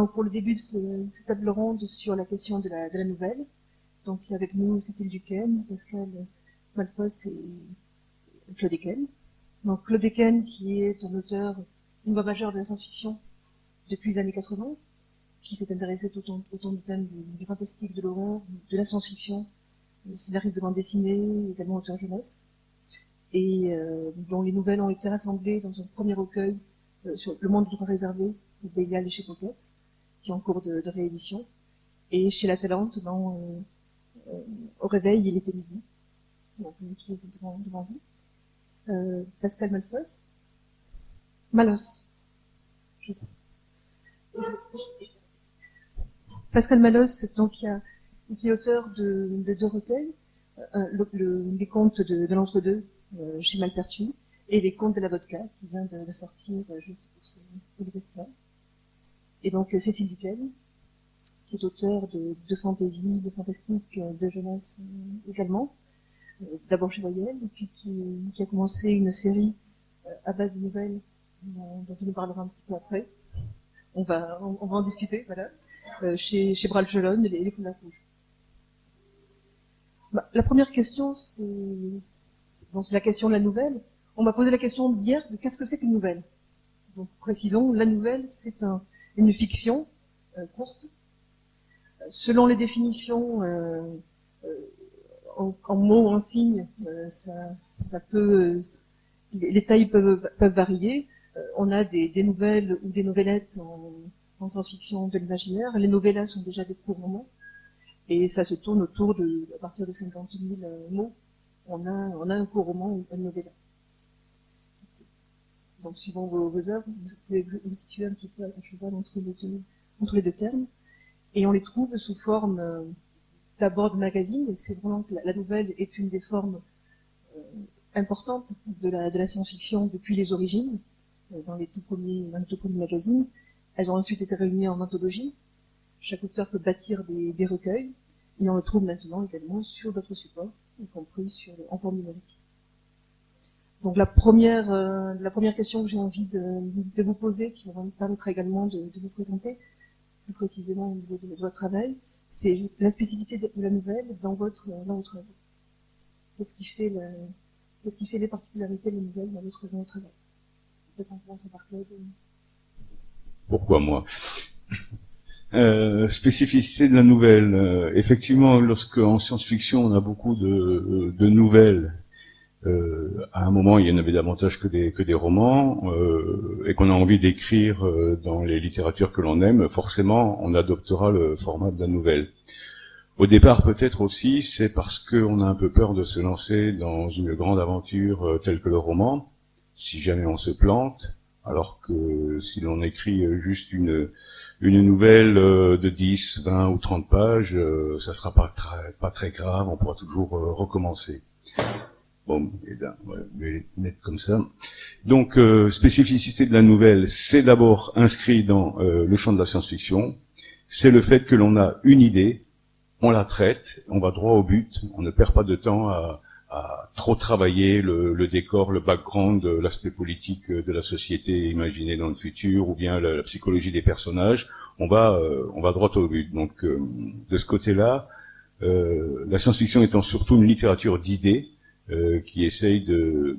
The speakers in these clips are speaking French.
Donc, pour le début de ce, cette table ronde sur la question de la, de la nouvelle, donc avec nous Cécile Duquesne, Pascal Malfos et Claude Eken. Donc Claude Eken, qui est un auteur, une voix majeure de la science-fiction depuis les années 80, qui s'est intéressé autant, autant du thème du, du fantastique, de l'horreur, de la science-fiction, scénariste de bande dessinée, également auteur jeunesse, et euh, dont les nouvelles ont été rassemblées dans un premier recueil euh, sur Le monde du droit réservé, de Bélial et chez Pocket, qui est en cours de, réédition, et chez La Talente, dans euh, Au réveil, il était midi, donc, qui est devant, vous. Euh, Pascal Malfos, Malos. Pascal Malos, donc, qui, est auteur de, de deux recueils, euh, le, le, les contes de, de l'entre-deux chez Malpertuis et les contes de la vodka qui vient de, sortir juste pour, ce, pour festival. Et donc euh, Cécile Duquesne, qui est auteur de, de fantaisie, de fantastique, euh, de jeunesse euh, également, d'abord chez Voyelle, et puis qui, a commencé une série à base de nouvelles dont, on nous parlera un petit peu après. On va, en discuter, voilà, chez, chez Bralchelon et les, les Foulards Rouges. Bah, la première question, c'est la question de la nouvelle. On m'a posé la question hier de qu'est-ce que c'est qu'une nouvelle? Donc précisons, la nouvelle, c'est un, une fiction euh, courte. Selon les définitions euh, euh, en, en, mots, en signes, euh, ça, peut, les tailles peuvent, peuvent varier. Euh, on a des, nouvelles ou des novellettes en, en science-fiction de l'imaginaire. Les novellas sont déjà des courts romans. Et ça se tourne autour de, à partir de 50 000 euh, mots, on a, on a un court roman ou une novella. Donc, suivant vos, vos œuvres, vous pouvez vous situer un petit peu à cheval entre les deux, termes. Et on les trouve sous forme euh, d'abord de magazine, et c'est vraiment que la, nouvelle est une des formes euh, importantes de la, science-fiction depuis les origines, euh, dans les tout premiers, magazines. Elles ont ensuite été réunies en anthologie. Chaque auteur peut bâtir des, recueils, et on le trouve maintenant également sur d'autres supports, y compris en forme numérique. Donc la première, euh, la première question que j'ai envie de, de, vous poser, qui me permettra également de, de, vous présenter plus précisément au niveau de, votre travail, c'est la spécificité de la nouvelle dans votre, dans votre œuvre. Qu'est-ce qui fait la, qu'est-ce qui fait les particularités de la nouvelle dans votre, dans votre travail? Peut-être en commençant par. Pourquoi moi? Euh, spécificité de la nouvelle. Euh, effectivement, lorsque en science-fiction on a beaucoup de, de nouvelles, euh, à un moment il y en avait davantage que des, que des romans, euh, et qu'on a envie d'écrire euh, dans les littératures que l'on aime, forcément on adoptera le format de la nouvelle. Au départ peut-être aussi c'est parce qu'on a un peu peur de se lancer dans une grande aventure euh, telle que le roman, si jamais on se plante, alors que si l'on écrit juste une une nouvelle euh, de 10, 20 ou 30 pages, euh, ça sera pas très, pas très grave, on pourra toujours euh, recommencer. Ça. Donc, euh, spécificité de la nouvelle, c'est d'abord inscrit dans euh, le champ de la science-fiction. C'est le fait que l'on a une idée, on la traite, on va droit au but, on ne perd pas de temps à, à trop travailler le, le, décor, le background, l'aspect politique de la société imaginée dans le futur, ou bien la, psychologie des personnages. On va, euh, on va droit au but. Donc, euh, de ce côté-là, euh, la science-fiction étant surtout une littérature d'idées euh, qui essaye de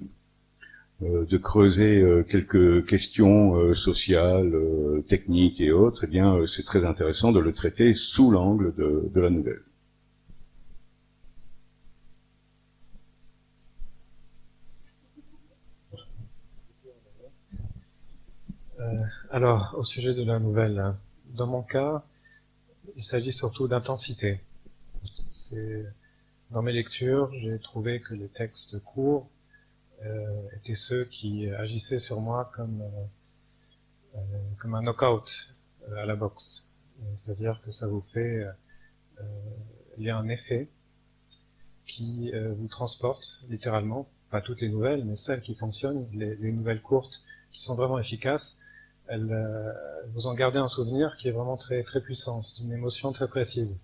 euh, de creuser quelques questions sociales, techniques et autres, eh bien, c'est très intéressant de le traiter sous l'angle de, de la nouvelle. Euh, alors, au sujet de la nouvelle, dans mon cas, il s'agit surtout d'intensité. C'est dans mes lectures, j'ai trouvé que les textes courts euh, étaient ceux qui agissaient sur moi comme euh, euh comme un knockout euh, à la boxe. C'est-à-dire que ça vous fait, euh, il y a un effet qui vous transporte littéralement, pas toutes les nouvelles, mais celles qui fonctionnent, les, les nouvelles courtes qui sont vraiment efficaces, elle, euh, vous en gardez un souvenir qui est vraiment très très puissant, c'est une émotion très précise.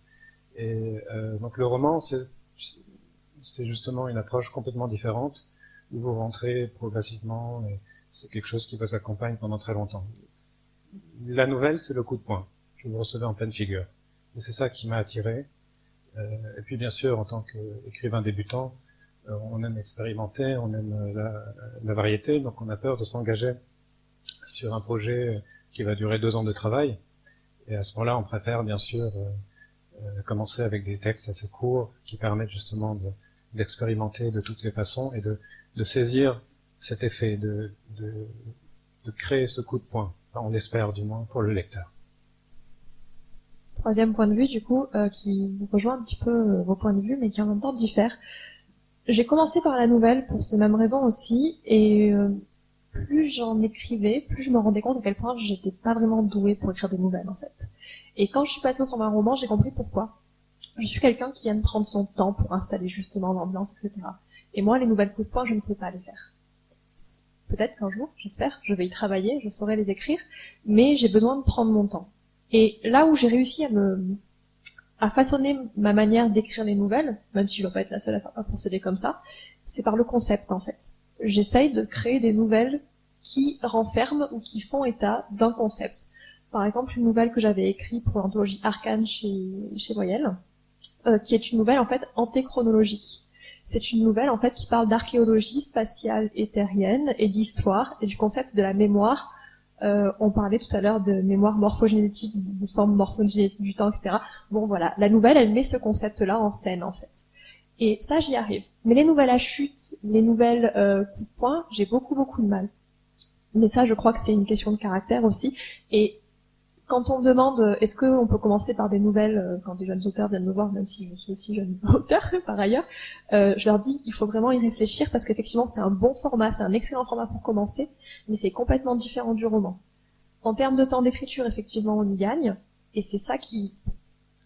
Et euh, donc le roman, c'est justement une approche complètement différente, où vous rentrez progressivement, et c'est quelque chose qui vous accompagne pendant très longtemps. la nouvelle, c'est le coup de poing que vous recevez en pleine figure. Et c'est ça qui m'a attiré. Euh, et puis bien sûr, en tant qu'écrivain débutant, euh, on aime expérimenter, on aime la, la, variété, donc on a peur de s'engager sur un projet qui va durer deux ans de travail. Et à ce moment-là, on préfère bien sûr euh, commencer avec des textes assez courts qui permettent justement d'expérimenter de, toutes les façons et de, de saisir cet effet, de, de, de, créer ce coup de poing. on l'espère du moins pour le lecteur. Troisième point de vue, du coup, euh, qui rejoint un petit peu euh, vos points de vue, mais qui en même temps diffère. J'ai commencé par la nouvelle pour ces mêmes raisons aussi, et euh, plus j'en écrivais, plus je me rendais compte à quel point j'étais pas vraiment douée pour écrire des nouvelles, en fait. Et quand je suis passée au format roman, j'ai compris pourquoi. Je suis quelqu'un qui aime prendre son temps pour installer justement l'ambiance, etc. Et moi, les nouvelles coups de poing, je ne sais pas les faire. Peut-être qu'un jour, j'espère, je vais y travailler, je saurai les écrire, mais j'ai besoin de prendre mon temps. Et là où j'ai réussi à me à façonner ma manière d'écrire les nouvelles, même si je ne vais pas être la seule à procéder comme ça, c'est par le concept en fait. J'essaye de créer des nouvelles qui renferment ou qui font état d'un concept. Par exemple, une nouvelle que j'avais écrite pour l'anthologie Arcane chez, chez Voyelle, euh, qui est une nouvelle en fait antéchronologique. C'est une nouvelle en fait qui parle d'archéologie spatiale éthérienne et d'histoire et du concept de la mémoire. Euh, on parlait tout à l'heure de mémoire morphogénétique, de forme morphogénétique du temps, etc. Bon voilà, la nouvelle, elle met ce concept-là en scène en fait. Et ça, j'y arrive. Mais les nouvelles à chute, les nouvelles euh, de poing, j'ai beaucoup beaucoup de mal. Mais ça, je crois que c'est une question de caractère aussi. Et quand on me demande euh, est-ce qu'on peut commencer par des nouvelles euh, quand des jeunes auteurs viennent me voir, même si je suis aussi jeune auteur par ailleurs, euh, je leur dis il faut vraiment y réfléchir parce qu'effectivement c'est un bon format, c'est un excellent format pour commencer, mais c'est complètement différent du roman. En termes de temps d'écriture, effectivement, on y gagne, et c'est ça qui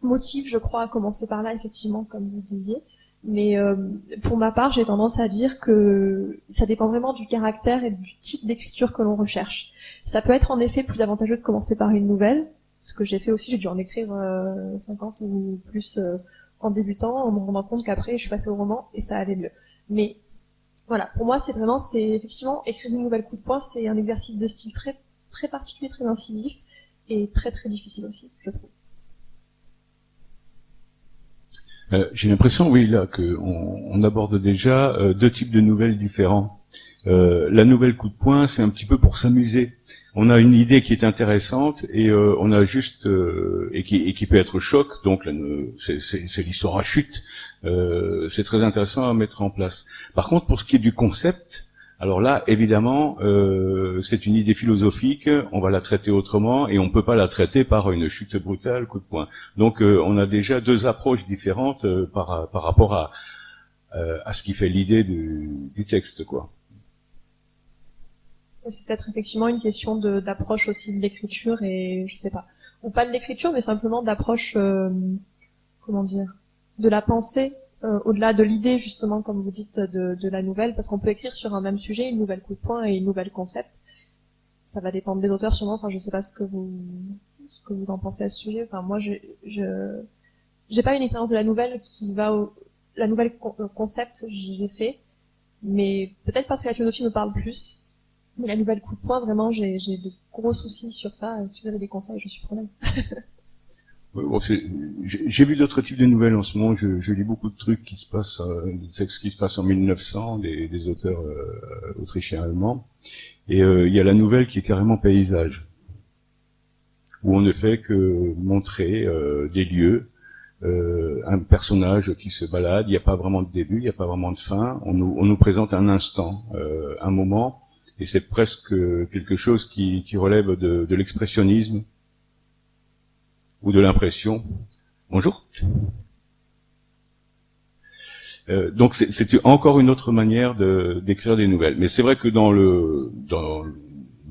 motive, je crois, à commencer par là, effectivement, comme vous disiez. Mais euh, pour ma part, j'ai tendance à dire que ça dépend vraiment du caractère et du type d'écriture que l'on recherche. Ça peut être en effet plus avantageux de commencer par une nouvelle, ce que j'ai fait aussi, j'ai dû en écrire euh, 50 ou plus euh, en débutant, en me rendant compte qu'après je suis passée au roman et ça allait mieux. Mais voilà, pour moi c'est vraiment, c'est effectivement écrire une nouvelle coup de poing, c'est un exercice de style très très particulier, très incisif et très très difficile aussi, je trouve. Euh, j'ai l'impression, oui, là, qu'on on aborde déjà euh, deux types de nouvelles différents. Euh, la nouvelle coup de poing, c'est un petit peu pour s'amuser. On a une idée qui est intéressante et on a juste et qui, et, qui, peut être choc. Donc c'est l'histoire à chute. c'est très intéressant à mettre en place. Par contre, pour ce qui est du concept, alors là, évidemment, euh, c'est une idée philosophique, on va la traiter autrement et on ne peut pas la traiter par une chute brutale, coup de poing. Donc euh, on a déjà deux approches différentes euh, par, par rapport à, à ce qui fait l'idée du, du, texte. quoi. C'est peut-être effectivement une question d'approche aussi de l'écriture et je sais pas. Ou pas de l'écriture, mais simplement d'approche, comment dire, de la pensée euh, au-delà de l'idée justement, comme vous dites, de, de la nouvelle, parce qu'on peut écrire sur un même sujet une nouvelle coup de poing et une nouvelle concept. Ça va dépendre des auteurs sûrement. Enfin, je sais pas ce que vous ce que vous en pensez à ce sujet. Enfin, moi, je je j'ai pas une expérience de la nouvelle qui va au la nouvelle euh, concept j'ai fait, mais peut-être parce que la philosophie me parle plus. Mais la nouvelle coup de poing, vraiment, j'ai j'ai de gros soucis sur ça. Si vous avez des conseils, je suis preneuse. J'ai vu d'autres types de nouvelles en ce moment. Je, lis beaucoup de trucs qui se passent, euh, des textes qui se passent en 1900, des, des auteurs euh, autrichiens allemands. Et euh, il y a la nouvelle qui est carrément paysage, où on ne fait que montrer des lieux, un personnage qui se balade. Il n'y a pas vraiment de début, il n'y a pas vraiment de fin. On nous, présente un instant, un moment, et c'est presque quelque chose qui, relève de l'expressionnisme ou de l'impression. Bonjour. Euh, donc c'est encore une autre manière d'écrire des nouvelles. Mais c'est vrai que dans le dans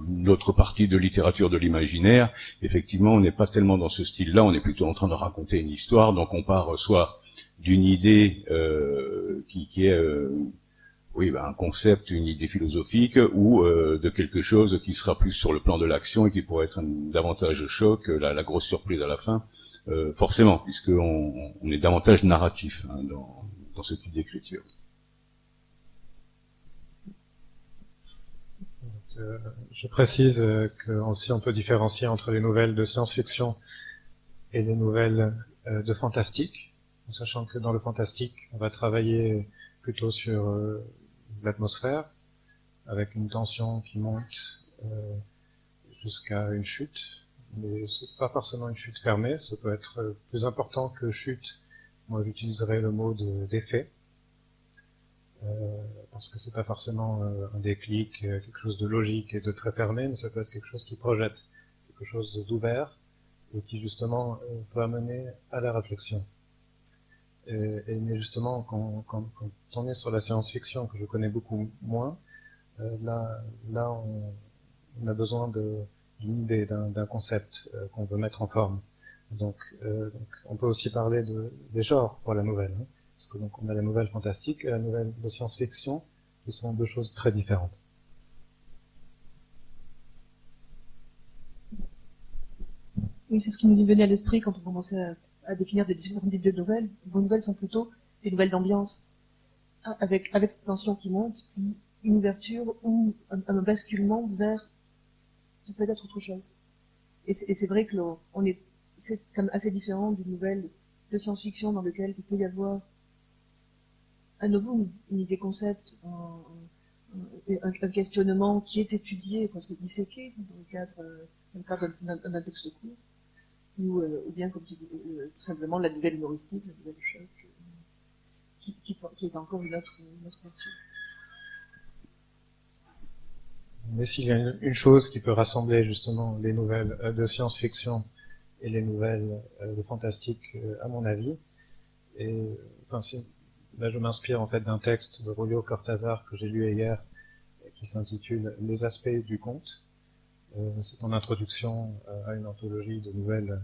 notre partie de littérature de l'imaginaire, effectivement, on n'est pas tellement dans ce style-là. On est plutôt en train de raconter une histoire. Donc on part soit d'une idée euh, qui, qui, est euh, oui, ben, un concept, une idée philosophique, ou euh, de quelque chose qui sera plus sur le plan de l'action et qui pourrait être un, davantage choc, la, la, grosse surprise à la fin, euh, forcément, puisqu'on on est davantage narratif hein, dans, dans ce type d'écriture. euh, je précise euh, aussi on peut différencier entre les nouvelles de science-fiction et les nouvelles euh, de fantastique, sachant que dans le fantastique, on va travailler plutôt sur euh, l'atmosphère, avec une tension qui monte jusqu'à une chute, mais c'est pas forcément une chute fermée, ça peut être plus important que chute. Moi, j'utiliserais le mot d'effet. Euh, parce que c'est pas forcément euh, un déclic, euh, quelque chose de logique et de très fermé, mais ça peut être quelque chose qui projette, quelque chose d'ouvert et qui justement peut amener à la réflexion. Et, et mais justement, quand, quand, quand, on est sur la science-fiction, que je connais beaucoup moins, là, là, on, on a besoin d'une idée, d'un concept qu'on veut mettre en forme. Donc, euh, donc, on peut aussi parler de, des genres pour la nouvelle. Hein. Parce que donc on a la nouvelle fantastique et la nouvelle de science-fiction, qui sont deux choses très différentes. Oui, c'est ce qui nous venait à l'esprit quand on commençait à, définir des différents types de nouvelles. Vos nouvelles sont plutôt des nouvelles d'ambiance, avec, avec cette tension qui monte, puis une ouverture ou un, basculement vers peut-être autre chose. Et c'est vrai que on est, c'est assez différent d'une nouvelle de science-fiction dans laquelle il peut y avoir à nouveau une idée concept, un, questionnement qui est étudié, disséqué dans le cadre, dans le cadre d'un texte court, ou, euh, ou bien comme tu dis, euh, tout simplement la nouvelle humoristique, la nouvelle choc, euh, qui, est encore une autre, une autre Mais s'il y a une, chose qui peut rassembler justement les nouvelles de science-fiction et les nouvelles de fantastique, à mon avis, et je m'inspire en fait d'un texte de Julio Cortázar que j'ai lu hier, qui s'intitule Les aspects du conte. Euh, c'est en introduction euh, à une anthologie de nouvelles.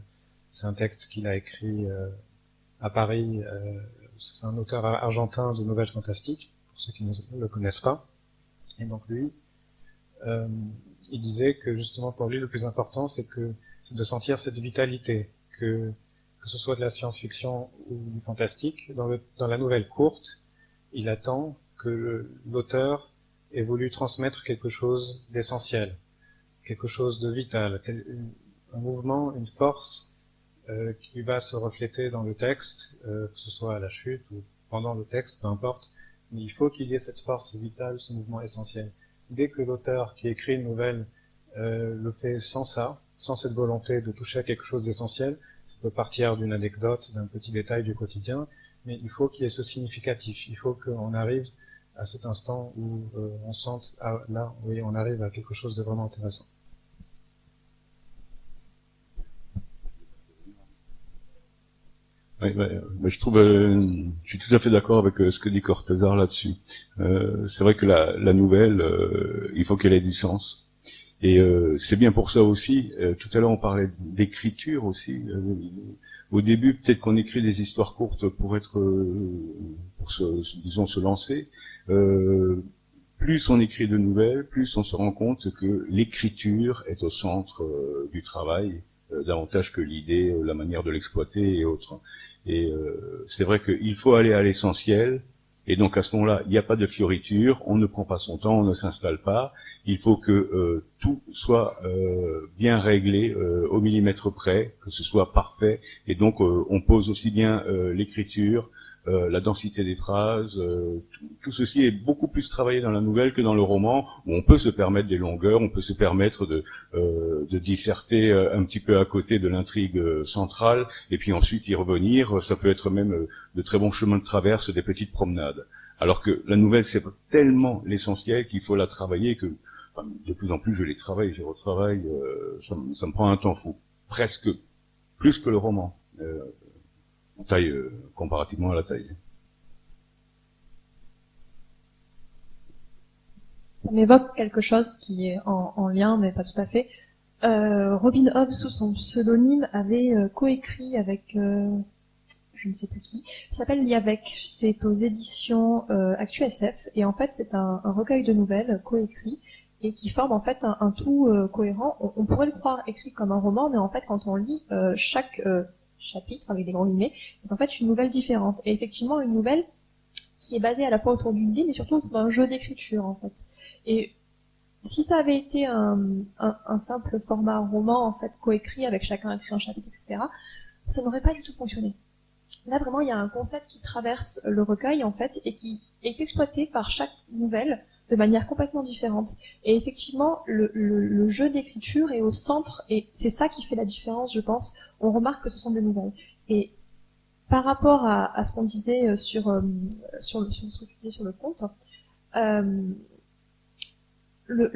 C'est un texte qu'il a écrit euh, à Paris. c'est un auteur argentin de nouvelles fantastiques, pour ceux qui ne le connaissent pas. Et donc lui, il disait que justement pour lui le plus important, c'est que c'est de sentir cette vitalité, que que ce soit de la science-fiction ou du fantastique, dans, le, dans, la nouvelle courte, il attend que l'auteur ait voulu transmettre quelque chose d'essentiel, quelque chose de vital, un mouvement, une force euh, qui va se refléter dans le texte, euh, que ce soit à la chute ou pendant le texte, peu importe, mais il faut qu'il y ait cette force vitale, ce mouvement essentiel. Dès que l'auteur qui écrit une nouvelle euh, le fait sans ça, sans cette volonté de toucher à quelque chose d'essentiel, ça peut partir d'une anecdote, d'un petit détail du quotidien, mais il faut qu'il y ait ce significatif. Il faut qu'on arrive à cet instant où on sente, ah, là, oui, on arrive à quelque chose de vraiment intéressant. Oui, je trouve, euh, je suis tout à fait d'accord avec euh, ce que dit Cortázar là-dessus. c'est vrai que la, la nouvelle, il faut qu'elle ait du sens. Et euh, c'est bien pour ça aussi. Euh, tout à l'heure, on parlait d'écriture aussi. Euh, au début, peut-être qu'on écrit des histoires courtes pour être, pour se, disons, se lancer. plus on écrit de nouvelles, plus on se rend compte que l'écriture est au centre du travail, davantage que l'idée, la manière de l'exploiter et autres. Et c'est vrai qu'il faut aller à l'essentiel, et donc à ce moment-là, il n'y a pas de fioriture, on ne prend pas son temps, on ne s'installe pas. Il faut que euh, tout soit euh, bien réglé euh, au millimètre près, que ce soit parfait. Et donc on pose aussi bien l'écriture, la densité des phrases. Tout, ceci est beaucoup plus travaillé dans la nouvelle que dans le roman, où on peut se permettre des longueurs, on peut se permettre de, de disserter un petit peu à côté de l'intrigue centrale, et puis ensuite y revenir. Ça peut être même de très bons chemins de traverse, des petites promenades. Alors que la nouvelle, c'est tellement l'essentiel qu'il faut la travailler que de plus en plus je les travaille, je retravaille, euh, ça, ça, me prend un temps fou. Presque plus que le roman, euh, euh, comparativement à la taille. Ça m'évoque quelque chose qui est en, en, lien, mais pas tout à fait. Euh, Robin Hobb, sous son pseudonyme, avait coécrit avec je ne sais plus qui, s'appelle Liavec. C'est aux éditions euh, ActuSF et en fait c'est un, recueil de nouvelles coécrit et qui forme en fait un, tout euh, cohérent. On, pourrait le croire écrit comme un roman, mais en fait quand on lit euh, chaque euh, chapitre avec des grands guillemets, c'est en fait une nouvelle différente. Et effectivement une nouvelle qui est basée à la fois autour d'une idée, mais surtout d'un jeu d'écriture en fait. Et Si ça avait été un, simple format roman, en fait, coécrit avec chacun écrit un chapitre, etc., ça n'aurait pas du tout fonctionné. Là, vraiment, il y a un concept qui traverse le recueil, en fait, et qui est exploité par chaque nouvelle de manière complètement différente. Et effectivement, le jeu d'écriture est au centre, et c'est ça qui fait la différence, je pense. On remarque que ce sont des nouvelles. Et par rapport à, ce qu'on disait euh, sur, euh, sur, le, sur ce sur le conte, euh, le,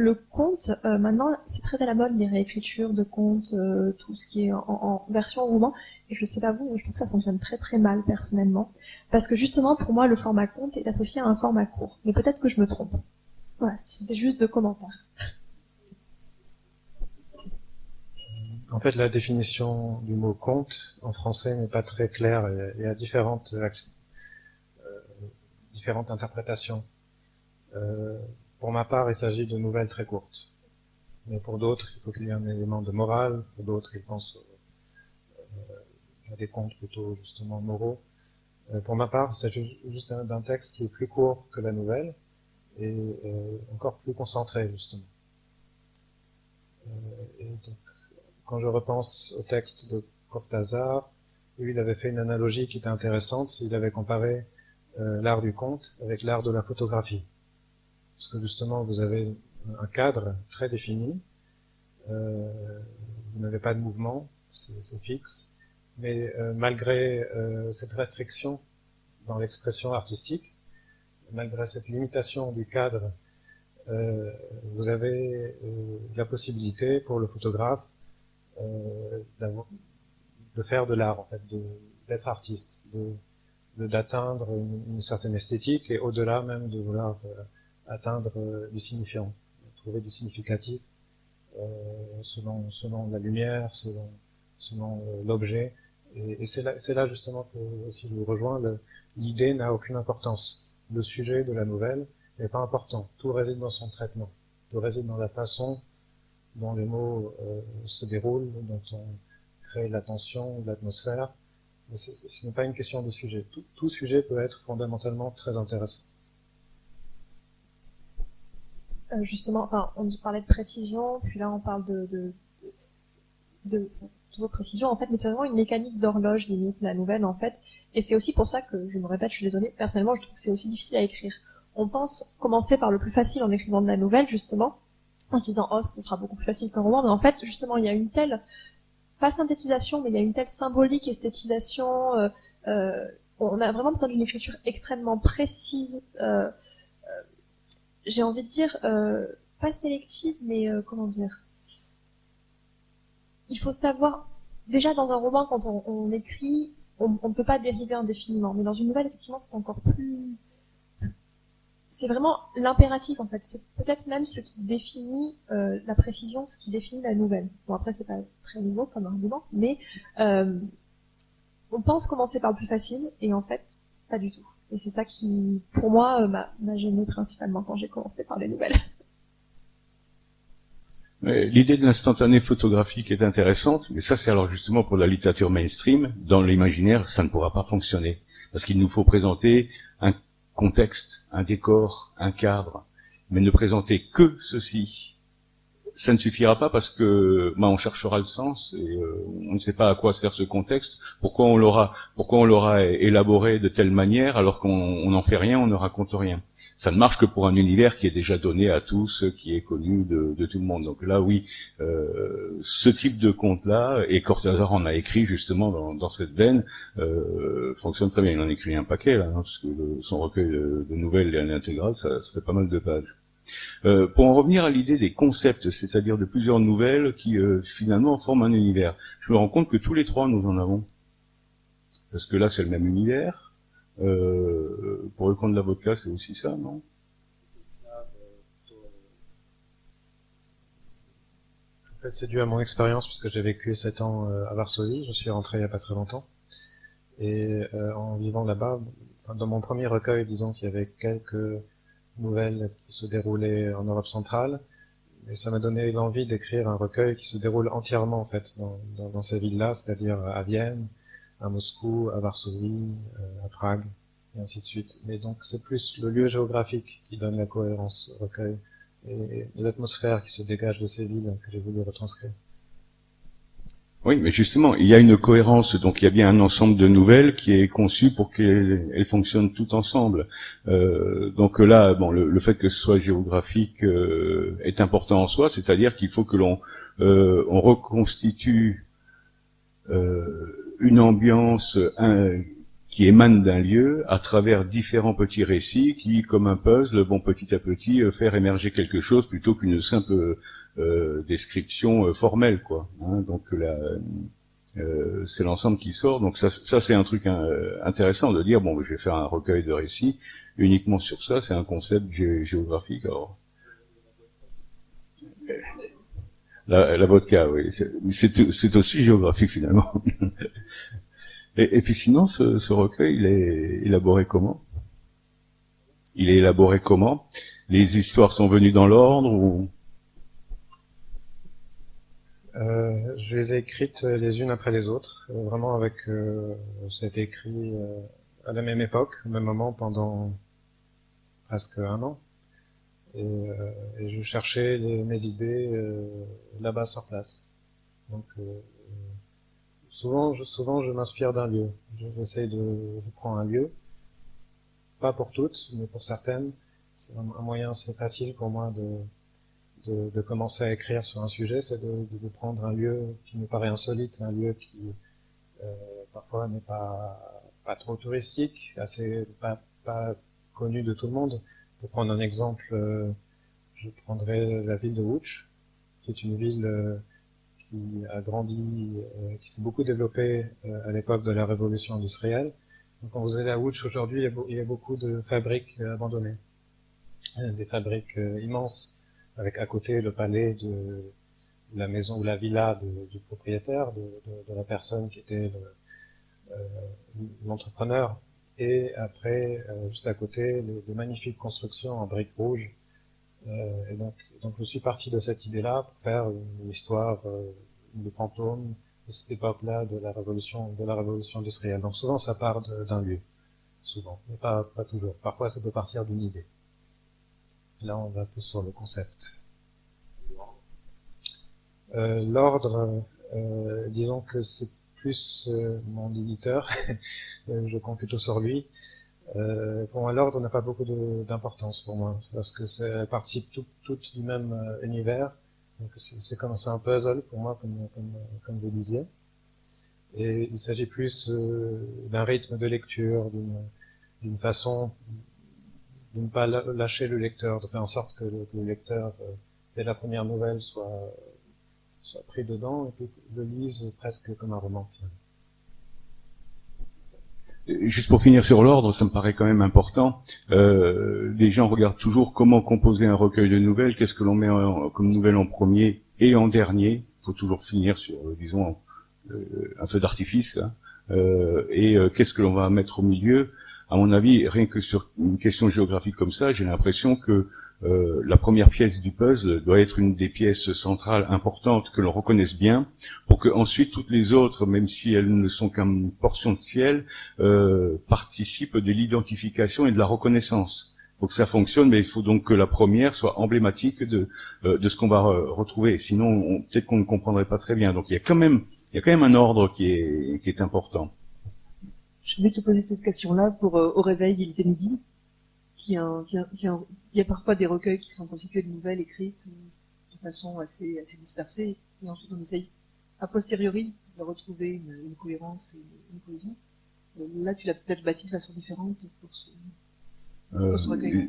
euh, maintenant, c'est très à la mode, les réécritures de euh, tout ce qui est en, en, version roman. Et je sais pas vous, mais je trouve que ça fonctionne très très mal, personnellement. Parce que justement, pour moi, le format conte est associé à un format court. Mais peut-être que je me trompe. Voilà, c'était juste deux commentaires. En fait, la définition du mot conte en français n'est pas très claire et a différentes, euh, différentes interprétations. Euh, pour ma part, il s'agit de nouvelles très courtes. Mais pour d'autres, il faut qu'il y ait un élément de morale. Pour d'autres, ils pensent euh, à des contes plutôt justement moraux. Pour ma part, c'est juste d'un texte qui est plus court que la nouvelle et encore plus concentré justement. Et donc, quand je repense au texte de Cortázar, lui, il avait fait une analogie qui était intéressante. Il avait comparé euh, l'art du conte avec l'art de la photographie. Parce que justement, vous avez un cadre très défini, euh, vous n'avez pas de mouvement, c'est fixe, mais euh, malgré cette restriction dans l'expression artistique, malgré cette limitation du cadre, vous avez la possibilité pour le photographe de faire de l'art, en fait, d'être artiste, de d'atteindre une, certaine esthétique et au-delà même de vouloir euh, atteindre euh, du signifiant, trouver du significatif euh, selon selon la lumière, selon selon l'objet. Et, et c'est là, là justement que si je vous rejoins, l'idée n'a aucune importance. Le sujet de la nouvelle n'est pas important. Tout réside dans son traitement. Tout réside dans la façon dont les mots euh, se déroulent, dont on crée l'attention, l'atmosphère. Ce n'est pas une question de sujet. Tout, sujet peut être fondamentalement très intéressant. Euh, justement, enfin, on parlait de précision, puis là on parle de, de, de, de, de précision en fait, mais c'est vraiment une mécanique d'horloge limite la nouvelle en fait, et c'est aussi pour ça que je me répète, je suis désolée, personnellement je trouve que c'est aussi difficile à écrire. On pense commencer par le plus facile en écrivant de la nouvelle justement, en se disant oh ce sera beaucoup plus facile qu'un roman. Mais en fait justement il y a une telle pas synthétisation mais il y a une telle symbolique esthétisation euh, euh, on a vraiment besoin d'une écriture extrêmement précise euh, j'ai envie de dire pas sélective mais comment dire il faut savoir déjà dans un roman quand on, on écrit on ne peut pas dériver indéfiniment. Mais dans une nouvelle effectivement c'est encore plus c'est vraiment l'impératif en fait. C'est peut-être même ce qui définit euh, la précision, ce qui définit la nouvelle. Bon après c'est pas très nouveau comme argument, mais euh, on pense commencer par le plus facile et en fait pas du tout. Et c'est ça qui, pour moi, euh, m'a gêné principalement quand j'ai commencé par les nouvelles. L'idée de l'instantané photographique est intéressante, mais ça c'est alors justement pour la littérature mainstream. Dans l'imaginaire, ça ne pourra pas fonctionner parce qu'il nous faut présenter un contexte, un décor, un cadre, mais ne présenter que ceci, ça ne suffira pas parce que bah, on cherchera le sens et euh, on ne sait pas à quoi sert ce contexte, pourquoi on l'aura, pourquoi on l'aura élaboré de telle manière alors qu'on n'en fait rien, on ne raconte rien? Ça ne marche que pour un univers qui est déjà donné à tous, qui est connu de, de tout le monde. Donc là, oui, euh, ce type de conte-là, et Cortázar en a écrit justement dans, dans cette veine, euh, fonctionne très bien. Il en écrit un paquet là, hein, parce que le, son recueil de, de nouvelles et l'intégrale, ça, ça fait pas mal de pages. Euh, pour en revenir à l'idée des concepts, c'est-à-dire de plusieurs nouvelles qui euh, finalement forment un univers, je me rends compte que tous les trois nous en avons. Parce que là c'est le même univers. Euh, pour le compte de la vodka c'est aussi ça, non? En fait c'est dû à mon expérience parce que j'ai vécu sept ans euh, à Varsovie, je suis rentré il n'y a pas très longtemps. Et euh, en vivant là-bas, dans mon premier recueil, disons qu'il y avait quelques nouvelle qui se déroulait en Europe centrale. Et ça m'a donné l'envie d'écrire un recueil qui se déroule entièrement en fait dans ces villes-là, c'est-à-dire à Vienne, à Moscou, à Varsovie, euh, à Prague, et ainsi de suite. Mais donc c'est plus le lieu géographique qui donne la cohérence au recueil. et l'atmosphère qui se dégage de ces villes que j'ai voulu retranscrire. Oui, mais justement, il y a une cohérence, donc il y a bien un ensemble de nouvelles qui est conçu pour qu'elles fonctionnent toutes ensemble. Euh, donc là, bon, le, fait que ce soit géographique euh, est important en soi, c'est-à-dire qu'il faut que l'on euh, on reconstitue une ambiance qui émane d'un lieu à travers différents petits récits qui, comme un puzzle, vont petit à petit faire émerger quelque chose plutôt qu'une simple euh, description euh, formelle, quoi. Hein, donc là, euh, c'est l'ensemble qui sort. Donc ça, ça c'est un truc intéressant de dire bon, je vais faire un recueil de récits uniquement sur ça. C'est un concept géographique. Alors, la, vodka, oui, c'est aussi géographique finalement. et, puis sinon, ce, recueil, il est élaboré comment? Il est élaboré comment? Les histoires sont venues dans l'ordre ou? Euh, je les ai écrites les unes après les autres, euh, vraiment avec, euh, écrit euh, à la même époque, au même moment, pendant presque un an. Et, et je cherchais mes idées là-bas sur place. Donc souvent, je, souvent je m'inspire d'un lieu. J'essaie de, je prends un lieu, pas pour toutes, mais pour certaines. C'est un moyen, c'est facile pour moi de de, de, commencer à écrire sur un sujet, c'est de, de, prendre un lieu qui me paraît insolite, un lieu qui euh, parfois n'est pas, pas trop touristique, assez pas, pas connu de tout le monde. Pour prendre un exemple, euh, je prendrais la ville de Ouch, qui est une ville euh, qui a grandi, euh, qui s'est beaucoup développée à l'époque de la révolution industrielle. Donc quand vous allez à Ouch aujourd'hui, il, y a beaucoup de fabriques abandonnées, des fabriques immenses avec à côté le palais de la maison ou la villa du propriétaire, de, la personne qui était l'entrepreneur, et après, euh, juste à côté, de magnifiques constructions en briques rouges. Euh, et donc, donc, je suis parti de cette idée-là pour faire une histoire de fantôme de cette époque-là de la révolution, de la révolution industrielle. Donc souvent, ça part d'un lieu, souvent, mais pas, pas toujours. Parfois, ça peut partir d'une idée. Là, on va plus sur le concept. Euh, L'ordre, euh, disons que c'est plus euh, mon éditeur, euh, je compte plutôt sur lui. Euh, pour moi, l'ordre n'a pas beaucoup d'importance pour moi, parce que ça participe tout, tout du même univers. Donc c'est comme un puzzle pour moi, comme, comme, comme vous disiez. Et il s'agit plus d'un rythme de lecture, d'une façon de ne pas lâcher le lecteur, de faire en sorte que le, lecteur, euh, dès la première nouvelle, soit, dedans et le lise presque comme un roman. Juste pour finir sur l'ordre, ça me paraît quand même important. Euh, les gens regardent toujours comment composer un recueil de nouvelles, qu'est-ce que l'on met comme nouvelle en premier et en dernier. Il faut toujours finir sur, euh, disons, euh, un feu d'artifice. Hein. Euh, et qu'est-ce que l'on va mettre au milieu à mon avis, rien que sur une question géographique comme ça, j'ai l'impression que euh, la première pièce du puzzle doit être une des pièces centrales importantes que l'on reconnaisse bien, pour que ensuite toutes les autres, même si elles ne sont qu'une portion de ciel, euh, participent de l'identification et de la reconnaissance. Pour que ça fonctionne, mais il faut donc que la première soit emblématique de, euh, de ce qu'on va retrouver. Sinon, peut-être qu'on ne comprendrait pas très bien. Donc il y a quand même, il y a quand même un ordre qui est, qui est important. Je voulais te poser cette question-là pour euh, Au réveil, il était midi. Il y a parfois des recueils qui sont constitués de nouvelles écrites de façon assez, assez dispersée, et ensuite on essaye a posteriori de retrouver une, une cohérence et une cohésion. Euh, là, tu l'as peut-être bâti de façon différente pour ce, euh,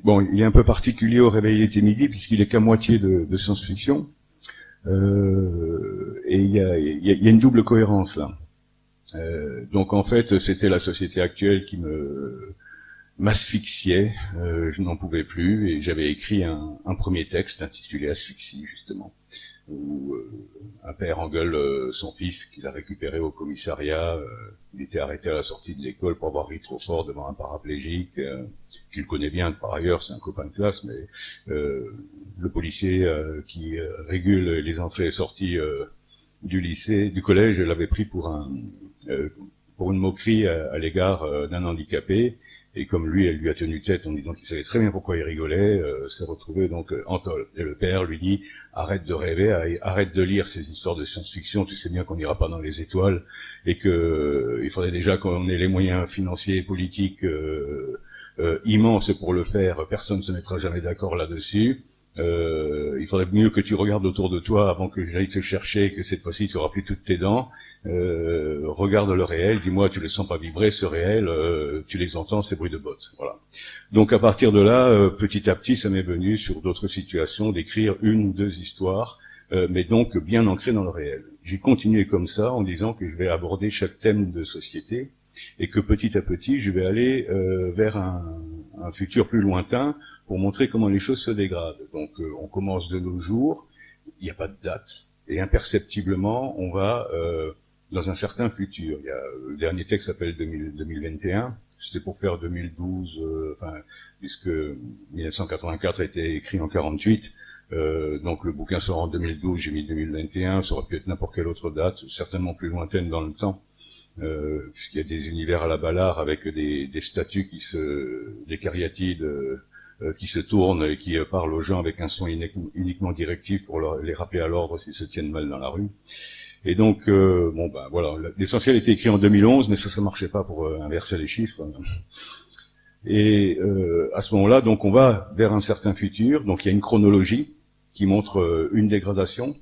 bon, il est un peu particulier au réveil il était midi puisqu'il est qu'à moitié de, de science-fiction. Euh, et il y a, y a, une double cohérence là. Euh, donc en fait, c'était la société actuelle qui me m'asphyxiait, euh, je n'en pouvais plus, et j'avais écrit un, un, premier texte intitulé Asphyxie, justement, où euh, un père engueule euh, son fils qu'il a récupéré au commissariat, euh, il était arrêté à la sortie de l'école pour avoir ri trop fort devant un paraplégique, qu'il connaît bien par ailleurs, c'est un copain de classe, mais le policier qui régule les entrées et sorties du lycée, du collège, l'avait pris pour un, euh, pour une moquerie à, l'égard euh, d'un handicapé. Et comme lui, elle lui a tenu tête en disant qu'il savait très bien pourquoi il rigolait, euh, s'est retrouvé donc en tol. Et le père lui dit arrête de rêver, arrête de lire ces histoires de science-fiction. Tu sais bien qu'on n'ira pas dans les étoiles et que il faudrait déjà qu'on ait les moyens financiers et politiques immenses pour le faire. Personne ne se mettra jamais d'accord là-dessus. Euh, il faudrait mieux que tu regardes autour de toi avant que j'aille te chercher et que cette fois-ci tu auras plus toutes tes dents. Euh, regarde le réel, dis-moi, tu les sens pas vibrer ce réel, euh, tu les entends, ces bruits de bottes. Voilà. Donc à partir de là, euh, petit à petit, ça m'est venu sur d'autres situations d'écrire une ou deux histoires, euh, mais donc bien ancrées dans le réel. J'ai continué comme ça en disant que je vais aborder chaque thème de société et que petit à petit, je vais aller vers un, un futur plus lointain pour montrer comment les choses se dégradent. Donc euh, on commence de nos jours, il n'y a pas de date, et imperceptiblement on va euh, dans un certain futur. Il y a, le dernier texte s'appelle 2021, c'était pour faire 2012, euh, enfin, puisque 1984 a été écrit en 48, euh, donc le bouquin sort en 2012, j'ai mis 2021, ça aurait pu être n'importe quelle autre date, certainement plus lointaine dans le temps, euh, puisqu'il y a des univers à la balard avec des, des statues qui se, des cariatides euh, qui se tourne et qui euh, parle aux gens avec un son uniquement directif pour les rappeler à l'ordre s'ils se tiennent mal dans la rue. Et donc, euh, bon ben voilà, l'essentiel était écrit en 2011, mais ça, ça marchait pas pour inverser les chiffres. Et à ce moment-là, donc on va vers un certain futur. Donc il y a une chronologie qui montre une dégradation.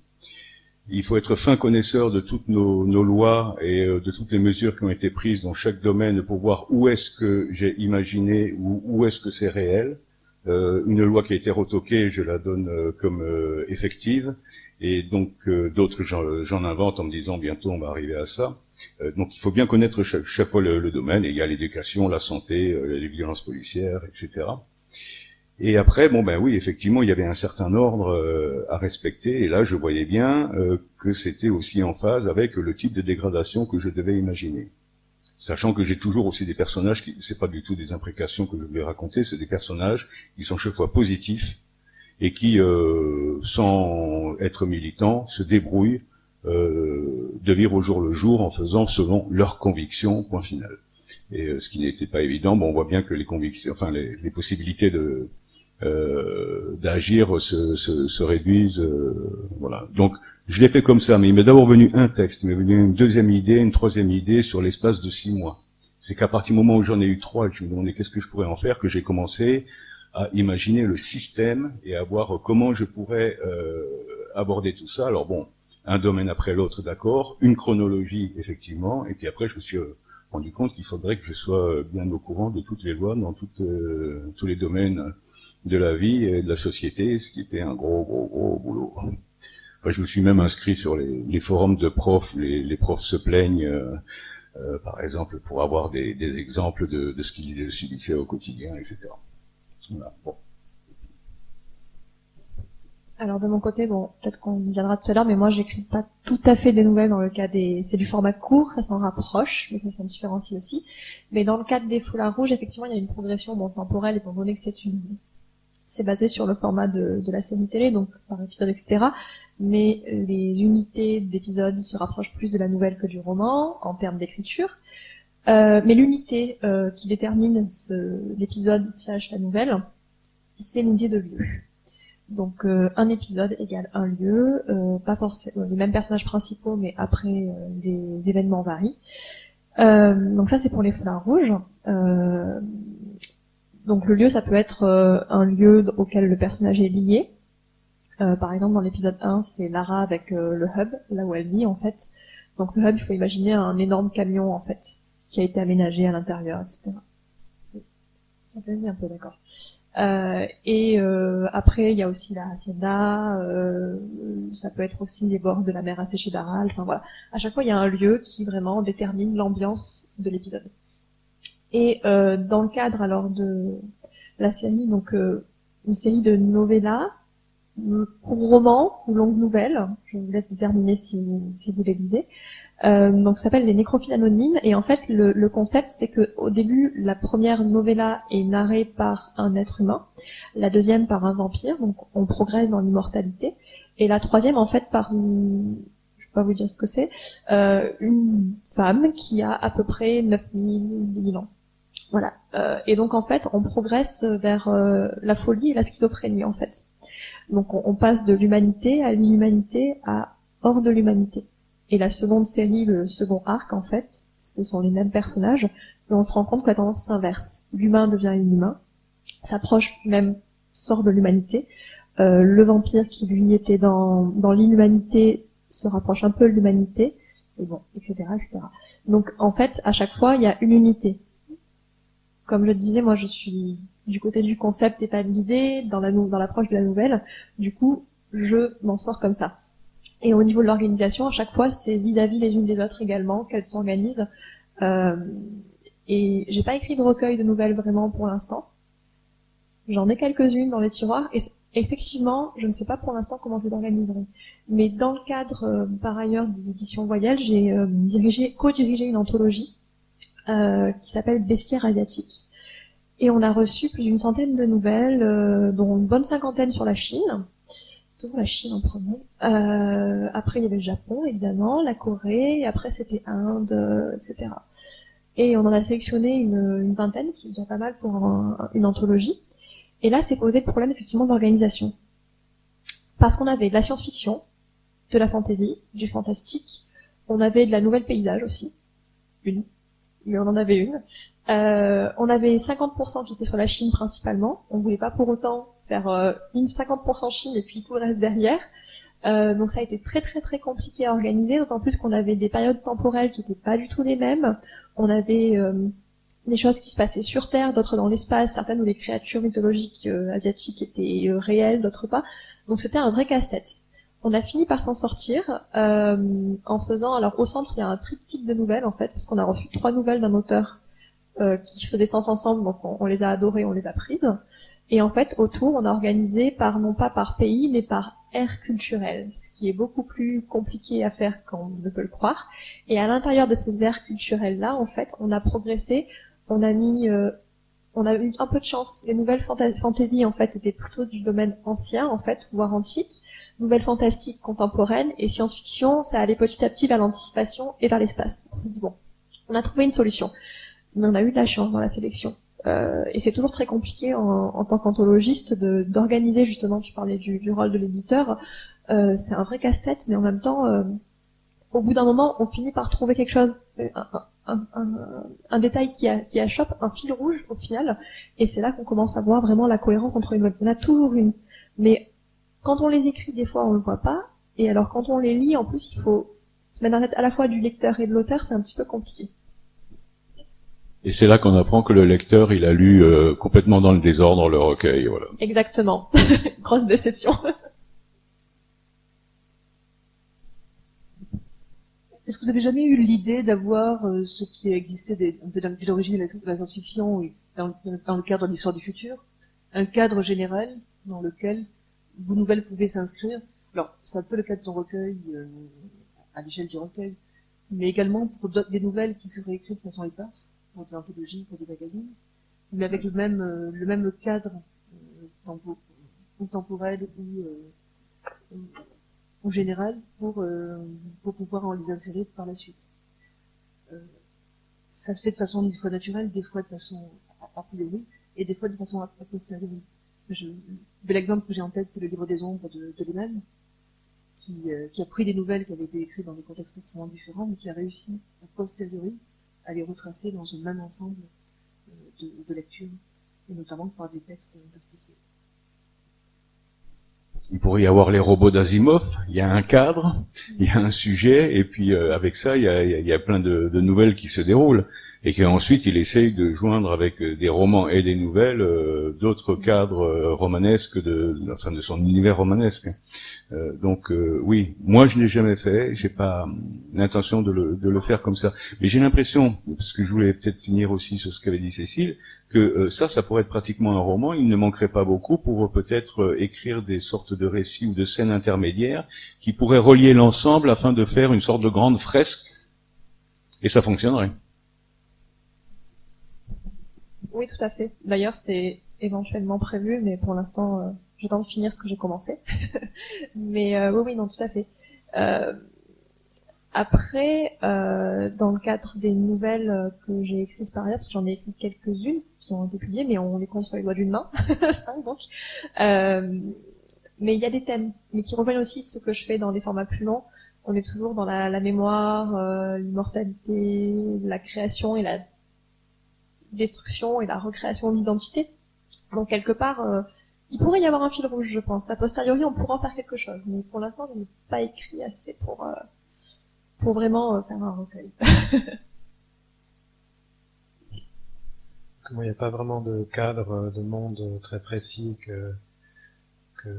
Il faut être fin connaisseur de toutes nos, nos lois et de toutes les mesures qui ont été prises dans chaque domaine pour voir où est-ce que j'ai imaginé ou où est-ce que c'est réel. Euh, une loi qui a été retoquée, je la donne euh, comme euh, effective, et donc d'autres j'en invente en me disant bientôt on va arriver à ça. donc il faut bien connaître chaque, fois le, domaine, et il y a l'éducation, la santé, les violences policières, etc. Et après, bon ben oui, effectivement, il y avait un certain ordre à respecter, et là je voyais bien que c'était aussi en phase avec le type de dégradation que je devais imaginer sachant que j'ai toujours aussi des personnages qui, c'est pas du tout des imprécations que je vais raconter, c'est des personnages qui sont chaque fois positifs et qui, euh, sans être militants, se débrouillent euh, de vivre au jour le jour en faisant selon leurs convictions, point final. Et euh, ce qui n'était pas évident, bon, on voit bien que les convictions, enfin les, possibilités de d'agir se, se, se, réduisent, voilà. Donc je l'ai fait comme ça, mais il m'est d'abord venu un texte, il m'est venu une deuxième idée, une troisième idée sur l'espace de six mois. C'est qu'à partir du moment où j'en ai eu trois je me demandais qu'est-ce que je pourrais en faire, que j'ai commencé à imaginer le système et à voir comment je pourrais euh, aborder tout ça. Alors bon, un domaine après l'autre, d'accord, une chronologie effectivement, et puis après je me suis euh, rendu compte qu'il faudrait que je sois bien au courant de toutes les lois dans toutes, euh, tous les domaines de la vie et de la société, ce qui était un gros, gros, gros boulot je me suis même inscrit sur les, forums de profs. Les, profs se plaignent, euh, euh, par exemple, pour avoir des, exemples de, ce qu'ils subissaient au quotidien, etc. Alors de mon côté, bon, peut-être qu'on viendra tout à l'heure, mais moi j'écris pas tout à fait des nouvelles dans le cas des, c'est du format court, ça s'en rapproche, mais ça s'en différencie aussi. Mais dans le cadre des foulards rouges, effectivement, il y a une progression bon, temporelle, étant donné que c'est une, c'est basé sur le format de, de la série télé, donc par épisode, etc mais les unités d'épisodes se rapprochent plus de la nouvelle que du roman en termes d'écriture. Euh, mais l'unité euh, qui détermine l'épisode slash la nouvelle, c'est l'unité de lieu. Donc euh, un épisode égale un lieu, euh, pas forcément les mêmes personnages principaux, mais après les événements varient. donc ça c'est pour les foulards rouges. donc le lieu ça peut être un lieu auquel le personnage est lié, euh, par exemple, dans l'épisode 1, c'est Lara avec euh, le hub, là où elle vit en fait. Donc le hub, il faut imaginer un énorme camion en fait, qui a été aménagé à l'intérieur, etc. Ça fait un peu, d'accord. Euh, et euh, après, il y a aussi la hacienda, ça peut être aussi les bords de la mer asséchée d'Aral, enfin voilà. À chaque fois, il y a un lieu qui vraiment détermine l'ambiance de l'épisode. Et dans le cadre alors de la série, donc une série de novellas, court roman ou longue nouvelle, je vous laisse déterminer si, si vous les lisez. Euh, donc ça s'appelle les nécrophiles anonymes et en fait le, le concept c'est que au début la première novella est narrée par un être humain, la deuxième par un vampire, donc on progresse dans l'immortalité, et la troisième en fait par une, je vais pas vous dire ce que c'est, euh, une femme qui a à peu près 9000 ans. Voilà. Euh, et donc en fait, on progresse vers euh, la folie et la schizophrénie en fait. Donc on, passe de l'humanité à l'inhumanité à hors de l'humanité. Et la seconde série, le second arc en fait, ce sont les mêmes personnages, mais on se rend compte que la tendance s'inverse. L'humain devient inhumain, s'approche même, sort de l'humanité. Euh, le vampire qui lui était dans, dans l'inhumanité se rapproche un peu de l'humanité, et bon, etc., etc. Donc en fait, à chaque fois, il y a une unité. Comme je disais, moi je suis du côté du concept et pas de l'idée, dans la dans l'approche de la nouvelle. Du coup, je m'en sors comme ça. Et au niveau de l'organisation, à chaque fois, c'est vis-à-vis les unes des autres également qu'elles s'organisent. Euh, et j'ai pas écrit de recueil de nouvelles vraiment pour l'instant. J'en ai quelques-unes dans les tiroirs et effectivement, je ne sais pas pour l'instant comment je les organiserai. Mais dans le cadre, euh, par ailleurs, des éditions Voyelles, j'ai euh, dirigé, co-dirigé une anthologie euh, qui s'appelle Bestiaire asiatique. Et on a reçu plus d'une centaine de nouvelles, euh, dont une bonne cinquantaine sur la Chine. Toujours la Chine en premier. Euh, après, il y avait le Japon, évidemment, la Corée, après c'était Inde, etc. Et on en a sélectionné une, vingtaine, ce qui est déjà pas mal pour un, une anthologie. Et là, c'est posé le problème effectivement d'organisation. Parce qu'on avait de la science-fiction, de la fantasy, du fantastique, on avait de la nouvelle paysage aussi, une, on en avait une. Euh, on avait 50% qui étaient sur la Chine principalement. On voulait pas pour autant faire euh, une 50% Chine et puis tout le reste derrière. Euh, donc ça a été très très très compliqué à organiser, d'autant plus qu'on avait des périodes temporelles qui n'étaient pas du tout les mêmes. On avait euh, des choses qui se passaient sur Terre, d'autres dans l'espace, certaines où les créatures mythologiques euh, asiatiques étaient euh, réelles, d'autres pas. Donc c'était un vrai casse-tête. On a fini par s'en sortir euh, en faisant. Alors au centre, il y a un triptyque de nouvelles en fait, parce qu'on a reçu trois nouvelles d'un auteur euh, qui faisait sens ensemble, donc on, les a adorées, on les a prises. Et en fait, autour, on a organisé par non pas par pays, mais par ère culturelle, ce qui est beaucoup plus compliqué à faire qu'on ne peut le croire. Et à l'intérieur de ces aires culturelles-là, en fait, on a progressé, on a mis, euh, on a eu un peu de chance. Les nouvelles fantasy, en fait, étaient plutôt du domaine ancien, en fait, voire antique nouvelles fantastiques contemporaines et science-fiction, ça allait petit à petit vers l'anticipation et vers l'espace. On s'est dit bon, on a trouvé une solution, mais on a eu de la chance dans la sélection. Euh, et c'est toujours très compliqué en, en tant qu'anthologiste d'organiser justement. Tu parlais du, du rôle de l'éditeur, euh, c'est un vrai casse-tête, mais en même temps, euh, au bout d'un moment, on finit par trouver quelque chose, un, un, un, un détail qui, a, qui achoppe, un fil rouge au final, et c'est là qu'on commence à voir vraiment la cohérence entre une. On a toujours une, mais quand on les écrit, des fois, on le voit pas. Et alors, quand on les lit, en plus, il faut se mettre en tête à la fois du lecteur et de l'auteur, c'est un petit peu compliqué. Et c'est là qu'on apprend que le lecteur, il a lu euh, complètement dans le désordre le recueil, voilà. Exactement. Grosse déception. Est-ce que vous avez jamais eu l'idée d'avoir euh, ce qui existait des, un peu depuis l'origine de la science-fiction dans, dans, le cadre de l'histoire du futur, un cadre général dans lequel vos nouvelles pouvaient s'inscrire. Alors, c'est un peu le cas de ton recueil, euh, à l'échelle du recueil, mais également pour des nouvelles qui seraient écrites de façon éparse, pour des anthologies, pour des magazines, mais avec le même, euh, le même cadre euh, temporel ou, ou général pour, pour pouvoir en les insérer par la suite. ça se fait de façon des fois naturelle, des fois de façon a priori, et des fois de façon a posteriori. Bel exemple que j'ai en tête, c'est le livre des ombres de, de Lehman, qui, euh, qui, a pris des nouvelles qui avaient été écrites dans des contextes extrêmement différents, mais qui a réussi, a posteriori, à les retracer dans un même ensemble euh, de, de lecture, et notamment par des textes interstitiels. Il pourrait y avoir les robots d'Asimov, il y a un cadre, il y a un sujet, et puis euh, avec ça, il y a, il y a plein de, de nouvelles qui se déroulent et qu'ensuite il essaye de joindre avec euh, des romans et des nouvelles euh, d'autres cadres euh, romanesques de, enfin de son univers romanesque. Euh, donc euh, oui, moi je l'ai jamais fait, j'ai pas l'intention de le, de le faire comme ça. Mais j'ai l'impression, parce que je voulais peut-être finir aussi sur ce qu'avait dit Cécile, que ça, ça pourrait être pratiquement un roman. Il ne manquerait pas beaucoup pour peut-être écrire des sortes de récits ou de scènes intermédiaires qui pourraient relier l'ensemble afin de faire une sorte de grande fresque. Et ça fonctionnerait. Oui, tout à fait. D'ailleurs, c'est éventuellement prévu, mais pour l'instant, euh, j'attends de finir ce que j'ai commencé. mais euh, oui, oui, non, tout à fait. Euh, Après, euh, dans le cadre des nouvelles que j'ai écrites par ailleurs, parce que j'en ai écrit quelques-unes qui ont été publiées, mais on les compte sur les doigts d'une main, cinq donc. Mais il y a des thèmes, mais qui rejoignent aussi ce que je fais dans des formats plus longs. On est toujours dans la, la mémoire, l'immortalité, la création et la destruction et la recréation de l'identité. Donc quelque part, euh, il pourrait y avoir un fil rouge, je pense. A posteriori, on pourra en faire quelque chose, mais pour l'instant, je n'ai pas écrit assez pour euh, pour vraiment euh, faire un recueil. Comme il n'y a pas vraiment de cadre euh, de monde très précis que, que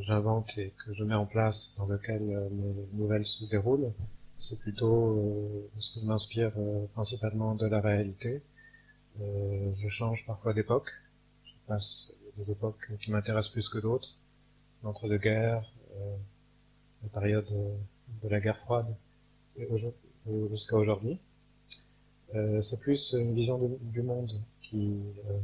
j'invente et que je mets en place dans lequel euh, mes nouvelles se déroulent, c'est plutôt euh, ce que je m'inspire principalement de la réalité. Euh, je change parfois d'époque. Je passe des époques qui m'intéressent plus que d'autres. L'entre-deux-guerres, euh, la période de la guerre froide, jusqu'à aujourd'hui. Euh, c'est plus une vision du monde qui, euh,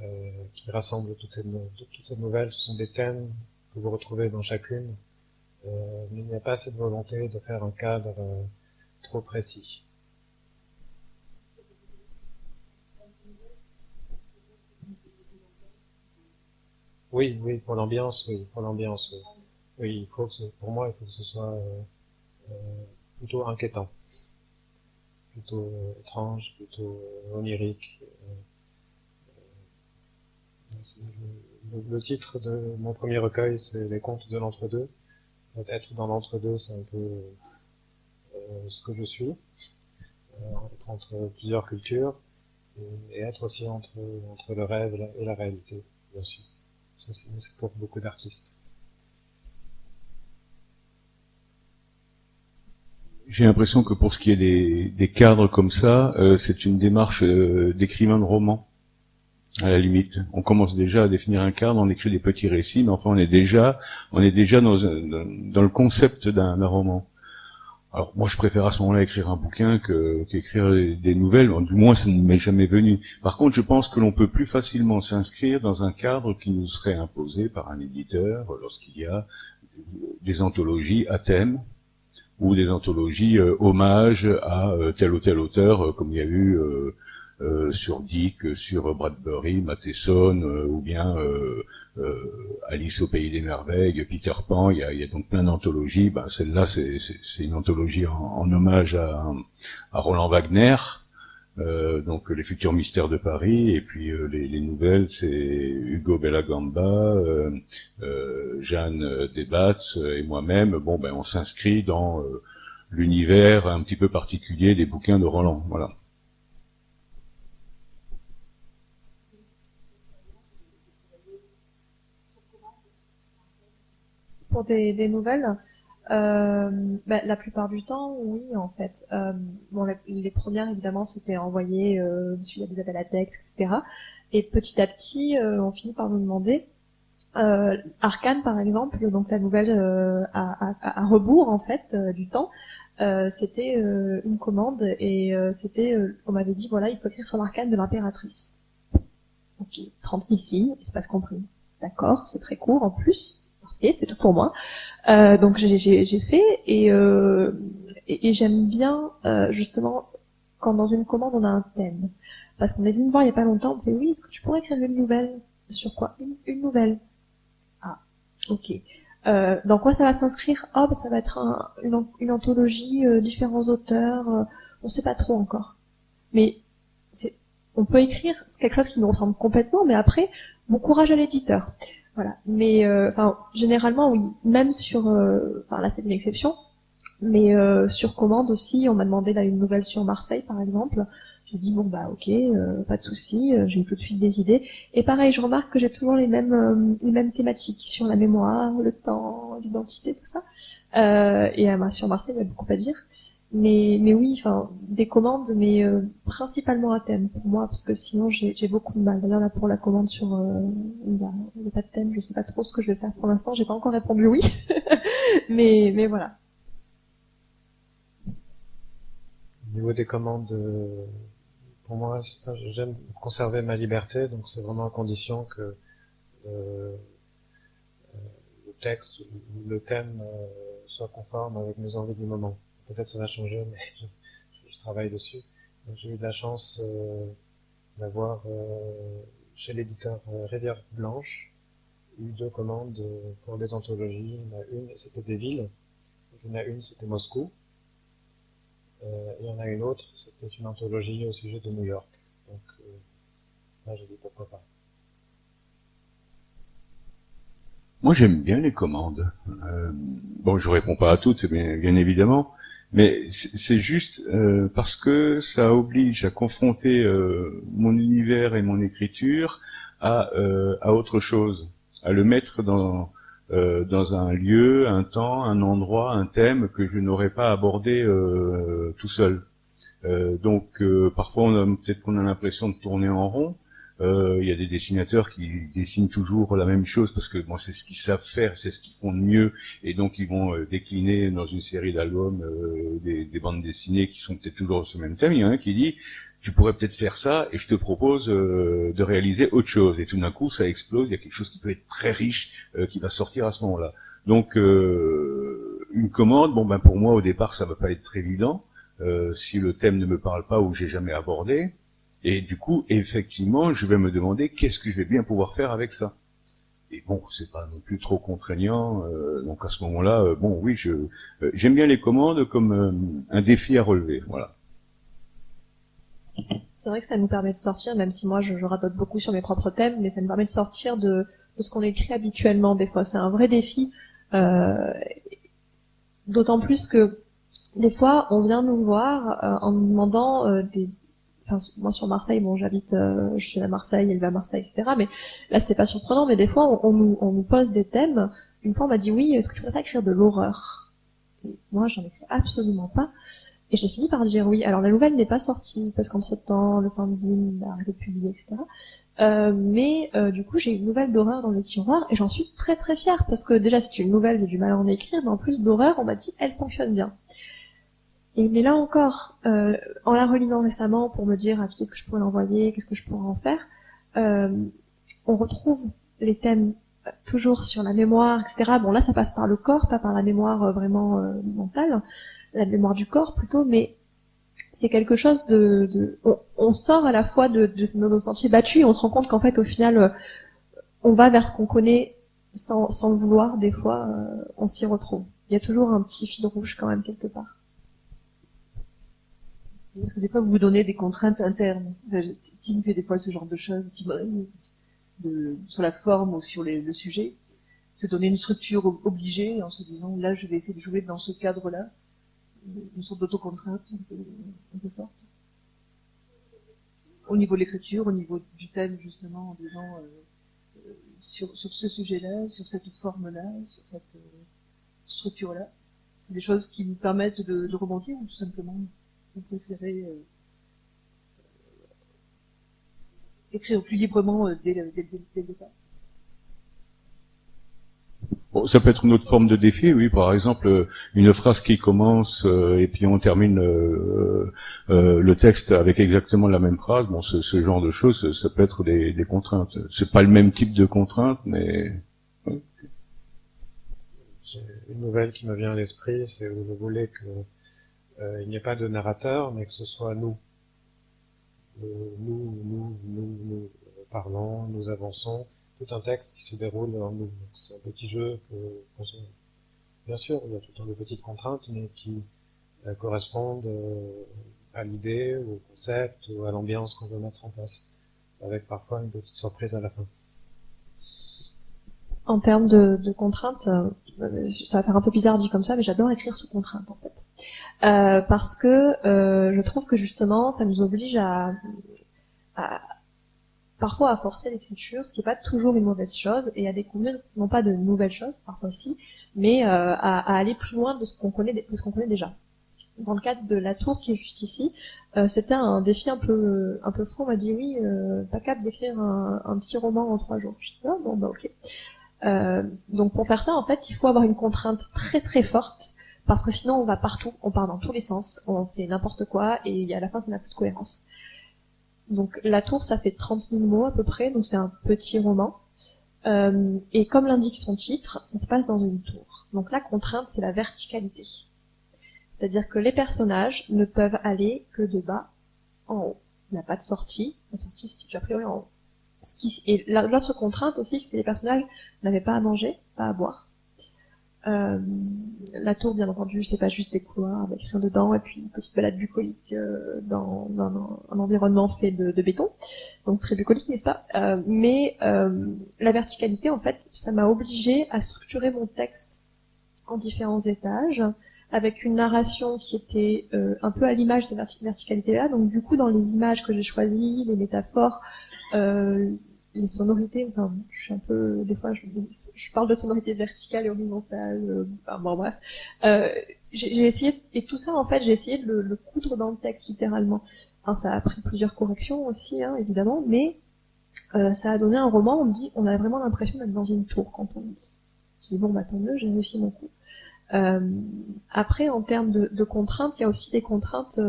euh, rassemble toutes ces, toutes ces nouvelles. Ce sont des thèmes que vous retrouvez dans chacune, euh, mais il n'y a pas cette volonté de faire un cadre euh, trop précis. Oui, oui, pour l'ambiance, oui, pour l'ambiance, oui. Oui, il faut que ce, pour moi, il faut que ce soit euh, euh, plutôt inquiétant, plutôt euh, étrange, plutôt onirique. Le, titre de mon premier recueil, c'est Les contes de l'entre-deux. Être dans l'entre-deux, c'est un peu ce que je suis, être entre plusieurs cultures, et, et, être aussi entre, entre le rêve et la réalité, bien sûr. Ça, c'est pour beaucoup d'artistes. J'ai l'impression que pour ce qui est des, des cadres comme ça, euh, c'est une démarche euh, d'écrivain de roman. À la limite, on commence déjà à définir un cadre, on écrit des petits récits, mais enfin on est déjà, on est déjà dans, dans le concept d'un roman. Alors moi je préfère à ce moment-là écrire un bouquin qu'écrire des nouvelles, du moins ça ne m'est jamais venu. Par contre je pense que l'on peut plus facilement s'inscrire dans un cadre qui nous serait imposé par un éditeur lorsqu'il y a des anthologies à thème, ou des anthologies euh, hommages à euh, tel ou tel auteur, euh, comme il y a eu sur Dick, sur Bradbury, Matheson, ou bien Alice au pays des merveilles, Peter Pan. Il y a, donc plein d'anthologies. Ben, Celle-là, c'est une anthologie en, hommage à, Roland Wagner. Euh, donc les futurs mystères de Paris et puis euh, les, les, nouvelles c'est Hugo Bellagamba, euh, Jeanne Desbatz et moi-même. Bon ben on s'inscrit dans l'univers un petit peu particulier des bouquins de Roland. Voilà. Pour des, nouvelles, euh, bah, la plupart du temps, oui, en fait. Euh, bon, les, premières, évidemment, c'était envoyé euh, suite des appels à texte, etc. Et petit à petit, euh, on finit par nous demander. Arcane, par exemple, donc la nouvelle à, rebours, en fait, du temps, c'était une commande et c'était, on m'avait dit, voilà, il faut écrire sur l'arcane de l'impératrice. Ok, 30 000 signes, espace compris. D'accord, c'est très court en plus et c'est tout pour moi. Euh, donc j'ai fait et, euh, et, et j'aime bien euh, justement quand dans une commande on a un thème. Parce qu'on est venu me voir il y a pas longtemps, on me fait oui, est-ce que tu pourrais écrire une nouvelle? Sur quoi? Une, une, nouvelle. Ah, ok. Euh, dans quoi ça va s'inscrire? Bah, ça va être un, une, anthologie, euh, différents auteurs, euh, on sait pas trop encore. Mais on peut écrire quelque chose qui nous ressemble complètement, mais après, bon courage à l'éditeur. Voilà. Mais euh, enfin, généralement, oui. Même sur, euh, enfin là, c'est une exception. Mais euh, sur commande aussi, on m'a demandé là une nouvelle sur Marseille, par exemple. J'ai dit bon bah ok, pas de souci, j'ai tout de suite des idées. Et pareil, je remarque que j'ai toujours les mêmes les mêmes thématiques sur la mémoire, le temps, l'identité, tout ça. et bah, sur Marseille, il y a beaucoup à dire. Mais, mais oui, enfin, des commandes, mais euh, principalement à thème pour moi, parce que sinon j'ai beaucoup de mal. D'ailleurs là pour la commande sur, euh, pas de thème, je sais pas trop ce que je vais faire pour l'instant. J'ai pas encore répondu oui, mais mais voilà. Au niveau des commandes, euh, pour moi, j'aime conserver ma liberté, donc c'est vraiment à condition que euh, le texte, le thème soit conforme avec mes envies du moment peut-être ça va changer, mais je, travaille dessus. J'ai eu de la chance euh, d'avoir euh, chez l'éditeur euh, Rivière Blanche eu deux commandes pour des anthologies. Il y en a une, c'était des villes. Il y en a une, c'était Moscou. Euh, il y en a une autre, c'était une anthologie au sujet de New York. Donc là, j'ai dit pourquoi pas. Moi, j'aime bien les commandes. Euh, bon, je réponds pas à toutes, bien, bien évidemment, mais c'est juste euh, parce que ça oblige à confronter euh, mon univers et mon écriture à, euh, à autre chose, à le mettre dans euh, dans un lieu, un temps, un endroit, un thème que je n'aurais pas abordé tout seul. donc parfois, peut-être qu'on a l'impression de tourner en rond. Euh, il y a des dessinateurs qui dessinent toujours la même chose parce que bon, c'est ce qu'ils savent faire, c'est ce qu'ils font de mieux, et donc ils vont euh, décliner dans une série d'albums euh, des, des, bandes dessinées qui sont peut-être toujours sur le même thème. Il y en a un qui dit tu pourrais peut-être faire ça et je te propose de réaliser autre chose. Et tout d'un coup, ça explose. Il y a quelque chose qui peut être très riche qui va sortir à ce moment-là. Donc une commande, bon ben pour moi au départ ça va pas être très évident si le thème ne me parle pas ou j'ai jamais abordé. Et du coup, effectivement, je vais me demander qu'est-ce que je vais bien pouvoir faire avec ça. Et bon, c'est pas non plus trop contraignant. Euh, donc à ce moment-là, euh, bon, oui, je euh, j'aime bien les commandes comme un défi à relever. Voilà. C'est vrai que ça nous permet de sortir, même si moi je, je radote beaucoup sur mes propres thèmes, mais ça nous permet de sortir de, de ce qu'on écrit habituellement. Des fois, c'est un vrai défi. D'autant plus que des fois, on vient nous voir en nous demandant des, enfin moi sur Marseille bon j'habite euh, je suis à Marseille elle va à Marseille etc mais là c'était pas surprenant mais des fois on, nous, on nous pose des thèmes. Une fois on m'a dit oui est-ce que tu pourrais pas écrire de l'horreur? Et moi j'en écris absolument pas. Et j'ai fini par dire oui. Alors la nouvelle n'est pas sortie parce qu'entre temps le fanzine a arrêté de publier etc euh, mais euh, du coup j'ai une nouvelle d'horreur dans le tiroir et j'en suis très très fière parce que déjà c'est une nouvelle j'ai du mal à en écrire mais en plus d'horreur on m'a dit elle fonctionne bien et mais là encore, euh, en la relisant récemment pour me dire à qui est-ce que je pourrais l'envoyer, qu'est-ce que je pourrais en faire, euh, on retrouve les thèmes euh, toujours sur la mémoire, etc. Bon là, ça passe par le corps, pas par la mémoire euh, vraiment euh, mentale, la mémoire du corps plutôt, mais c'est quelque chose de, de on, sort à la fois de, de nos sentiers battus et on se rend compte qu'en fait, au final, on va vers ce qu'on connaît sans, sans le vouloir. Des fois, on s'y retrouve. Il y a toujours un petit fil rouge quand même quelque part. Parce que des fois, vous vous donnez des contraintes internes. Tim fait des fois ce genre de choses, de, sur la forme ou sur le sujet. Se donner une structure obligée en se disant, là, je vais essayer de jouer dans ce cadre-là. Une sorte d'autocontrainte un peu, forte. Au niveau de l'écriture, au niveau du thème, justement, en disant, euh, euh, sur, ce sujet-là, sur cette forme-là, sur cette euh, structure-là. C'est des choses qui nous permettent de, de rebondir ou tout simplement vous préférez euh, écrire plus librement euh, dès, le, départ? Bon, ça peut être une autre forme de défi, oui. Par exemple, euh, une phrase qui commence et puis on termine le texte avec exactement la même phrase. Bon, ce, genre de choses, ça peut être des, des contraintes. C'est pas le même type de contrainte, mais J'ai une nouvelle qui me vient à l'esprit, c'est où je voulais que euh, il n'y a pas de narrateur, mais que ce soit nous. Euh, nous, nous, nous, nous parlons, nous avançons, tout un texte qui se déroule en nous. C'est un petit jeu bien sûr, il y a tout un temps de petites contraintes, mais qui euh, correspondent à l'idée, au concept, ou à l'ambiance qu'on veut mettre en place, avec parfois une petite surprise à la fin. En termes de, de contraintes, ça va faire un peu bizarre dit comme ça, mais j'adore écrire sous contrainte en fait. Euh, parce que euh, je trouve que justement, ça nous oblige à, parfois à forcer l'écriture, ce qui n'est pas toujours une mauvaise chose, et à découvrir non pas de nouvelles choses, parfois si, mais euh, à, aller plus loin de ce qu'on connaît, déjà. Dans le cadre de la tour qui est juste ici, euh, c'était un défi un peu un. On m'a dit oui, euh, pas capable d'écrire un, un, petit roman en trois jours. Je dis ah, bon bah ok. Euh, donc pour faire ça, en fait, il faut avoir une contrainte très très forte parce que sinon on va partout, on part dans tous les sens, on fait n'importe quoi et à la fin ça n'a plus de cohérence. Donc la tour ça fait 30 000 mots à peu près, donc c'est un petit roman. Euh, et comme l'indique son titre, ça se passe dans une tour. Donc la contrainte c'est la verticalité. C'est-à-dire que les personnages ne peuvent aller que de bas en haut. Il n'y a pas de sortie. La sortie se situe a priori en haut. Et l'autre contrainte aussi, c'est que les personnages n'avaient pas à manger, pas à boire. Euh, la tour, bien entendu, c'est pas juste des couloirs avec rien dedans et puis une petite balade bucolique euh, dans un, environnement fait de, de, béton, donc très bucolique, n'est-ce pas? Euh, Mais euh, la verticalité, en fait, ça m'a obligé à structurer mon texte en différents étages, avec une narration qui était euh, un peu à l'image de cette verticalité-là. Donc du coup, dans les images que j'ai choisies, les métaphores, euh, les sonorités, enfin, je suis un peu, des fois, je, parle de sonorités verticales et horizontales, euh, enfin, bon bref. Euh, j'ai essayé, et tout ça, en fait, j'ai essayé de le, le, coudre dans le texte, littéralement. Alors, ça a pris plusieurs corrections aussi, hein, évidemment, mais euh, ça a donné un roman, on me dit, on a vraiment l'impression d'être dans une tour quand on dit. Je dis, bon, bah tant mieux, j'ai réussi mon coup. Euh, après, en termes de, de, contraintes, il y a aussi des contraintes.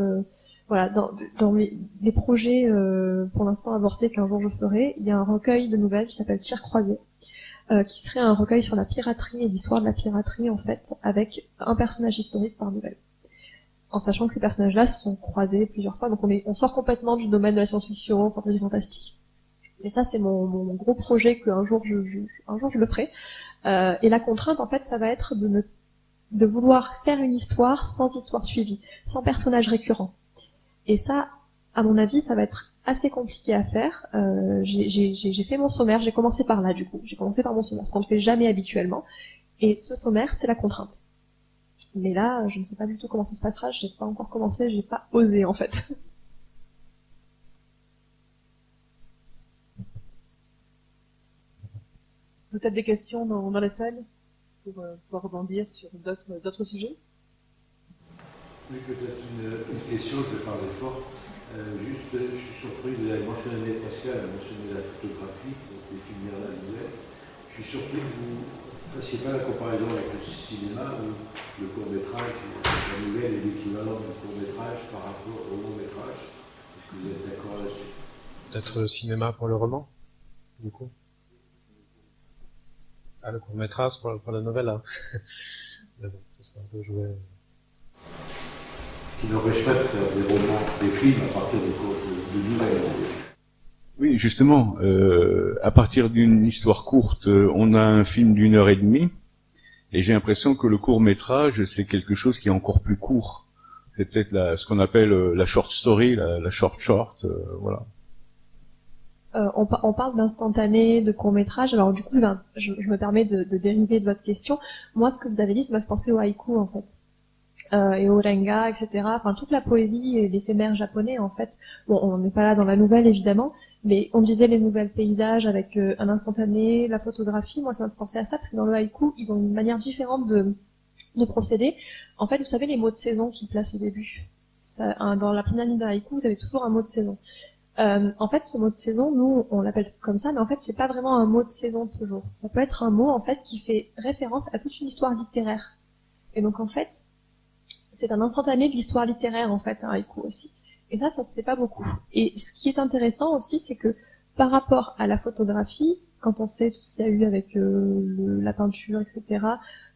Voilà, dans, les projets euh, pour l'instant avortés qu'un jour je ferai, il y a un recueil de nouvelles qui s'appelle Tir croisé, euh, qui serait un recueil sur la piraterie et l'histoire de la piraterie en fait, avec un personnage historique par nouvelle. En sachant que ces personnages-là se sont croisés plusieurs fois, donc on, sort complètement du domaine de la science-fiction, fantasy fantastique. Et ça, c'est mon, gros projet qu'un jour je, je, un jour je le ferai. Euh, et la contrainte, en fait, ça va être de vouloir faire une histoire sans histoire suivie, sans personnage récurrent. Et ça, à mon avis, ça va être assez compliqué à faire. Euh, j'ai fait mon sommaire, j'ai commencé par là du coup. J'ai commencé par mon sommaire, ce qu'on ne fait jamais habituellement. Et ce sommaire, c'est la contrainte. Mais là, je ne sais pas du tout comment ça se passera, j'ai pas encore commencé, j'ai pas osé en fait. Peut-être des questions dans, dans la salle pour euh, pouvoir rebondir sur d'autres sujets? Oui, peut-être une, question, je vais parler fort. Euh, juste, je suis surpris, vous avez mentionné Pascal, a mentionné la photographie, les films la nouvelle. Je suis surpris que vous ne fassiez pas la comparaison avec le cinéma où le court-métrage, la nouvelle est l'équivalent du court-métrage par rapport au long-métrage. Est-ce que vous êtes d'accord là-dessus? Peut-être le cinéma pour le roman, du coup? Ah, le court-métrage pour, pour, la nouvelle, hein. Mais bon, c'est un peu joué. Ce qui n'empêche pas de faire des romans, des films à partir de, de, de nouvelles. Oui, justement, euh, à partir d'une histoire courte, euh, on a un film d'une heure et demie, et j'ai l'impression que le court métrage, c'est quelque chose qui est encore plus court. C'est peut-être ce qu'on appelle euh, la short story, la, la short short, euh, voilà. Euh, on, on, parle d'instantané, de court métrage. Alors du coup, ben, je, je, me permets de, de, dériver de votre question. Moi, ce que vous avez dit, ça m'a fait penser au haïku en fait, euh, et au renga, etc. Enfin, toute la poésie et l'éphémère japonais en fait. Bon, on n'est pas là dans la nouvelle évidemment, mais on disait les nouvelles paysages avec euh, un instantané, la photographie. Moi, ça m'a fait penser à ça parce que dans le haïku, ils ont une manière différente de, de procéder. En fait, vous savez les mots de saison qu'ils placent au début. Dans la première ligne d'un haïku, vous avez toujours un mot de saison. Euh, en fait, ce mot de saison, nous, on l'appelle comme ça, mais en fait, c'est pas vraiment un mot de saison toujours. Ça peut être un mot, en fait, qui fait référence à toute une histoire littéraire. Et donc, en fait, c'est un instantané de l'histoire littéraire, en fait, un haïku aussi. Et ça, ça se fait pas beaucoup. Et ce qui est intéressant aussi, c'est que par rapport à la photographie, quand on sait tout ce qu'il y a eu avec euh, la peinture, etc.,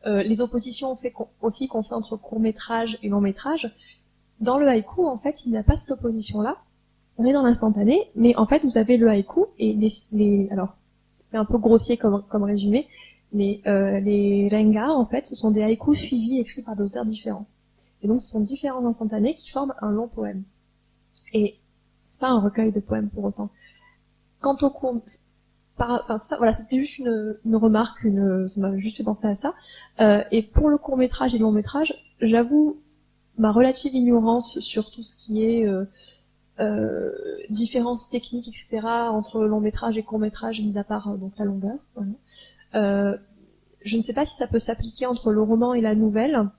euh, les oppositions fait aussi qu'on fait entre court métrage et long métrage, dans le haïku, en fait, il n'y a pas cette opposition-là on est dans l'instantané, mais en fait, vous avez le haïku et les, alors c'est un peu grossier comme, comme résumé, mais euh, les rengas, en fait, ce sont des haïkus suivis écrits par des auteurs différents. Et donc, ce sont différents instantanés qui forment un long poème. Et c'est pas un recueil de poèmes pour autant. Quant au court, par, enfin ça, voilà, c'était juste une, une, remarque, une, ça m'a juste fait penser à ça. Euh, et pour le court métrage et le long métrage, j'avoue ma relative ignorance sur tout ce qui est euh, euh, différences techniques, etc., entre long métrage et court métrage, mis à part euh, donc la longueur. Euh, je ne sais pas si ça peut s'appliquer entre le roman et la nouvelle,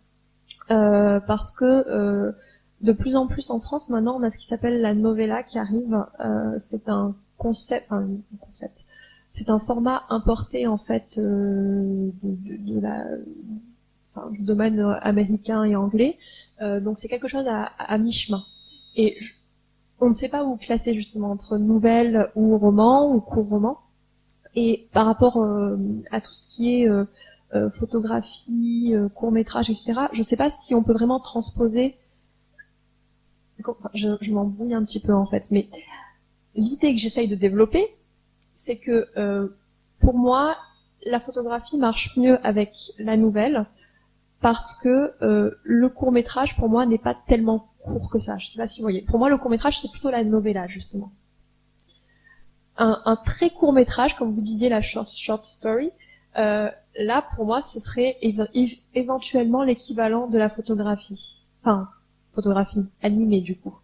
euh, parce que euh, de plus en plus en France maintenant, on a ce qui s'appelle la novella qui arrive. c'est un concept, enfin un concept. C'est un format importé en fait du domaine américain et anglais. donc c'est quelque chose à, mi-chemin. Et on ne sait pas où classer justement entre nouvelle ou roman ou court roman. Et par rapport euh, à tout ce qui est euh, photographie, euh, court métrage, etc. Je ne sais pas si on peut vraiment transposer. Je, je m'embrouille un petit peu en fait, mais l'idée que j'essaye de développer, c'est que euh, pour moi, la photographie marche mieux avec la nouvelle parce que le court métrage pour moi n'est pas tellement court que ça. Je sais pas si vous voyez. Pour moi, le court métrage c'est plutôt la novella justement. Un, très court métrage, comme vous disiez, la short story. Là, pour moi, ce serait éventuellement l'équivalent de la photographie. Enfin, photographie animée du coup.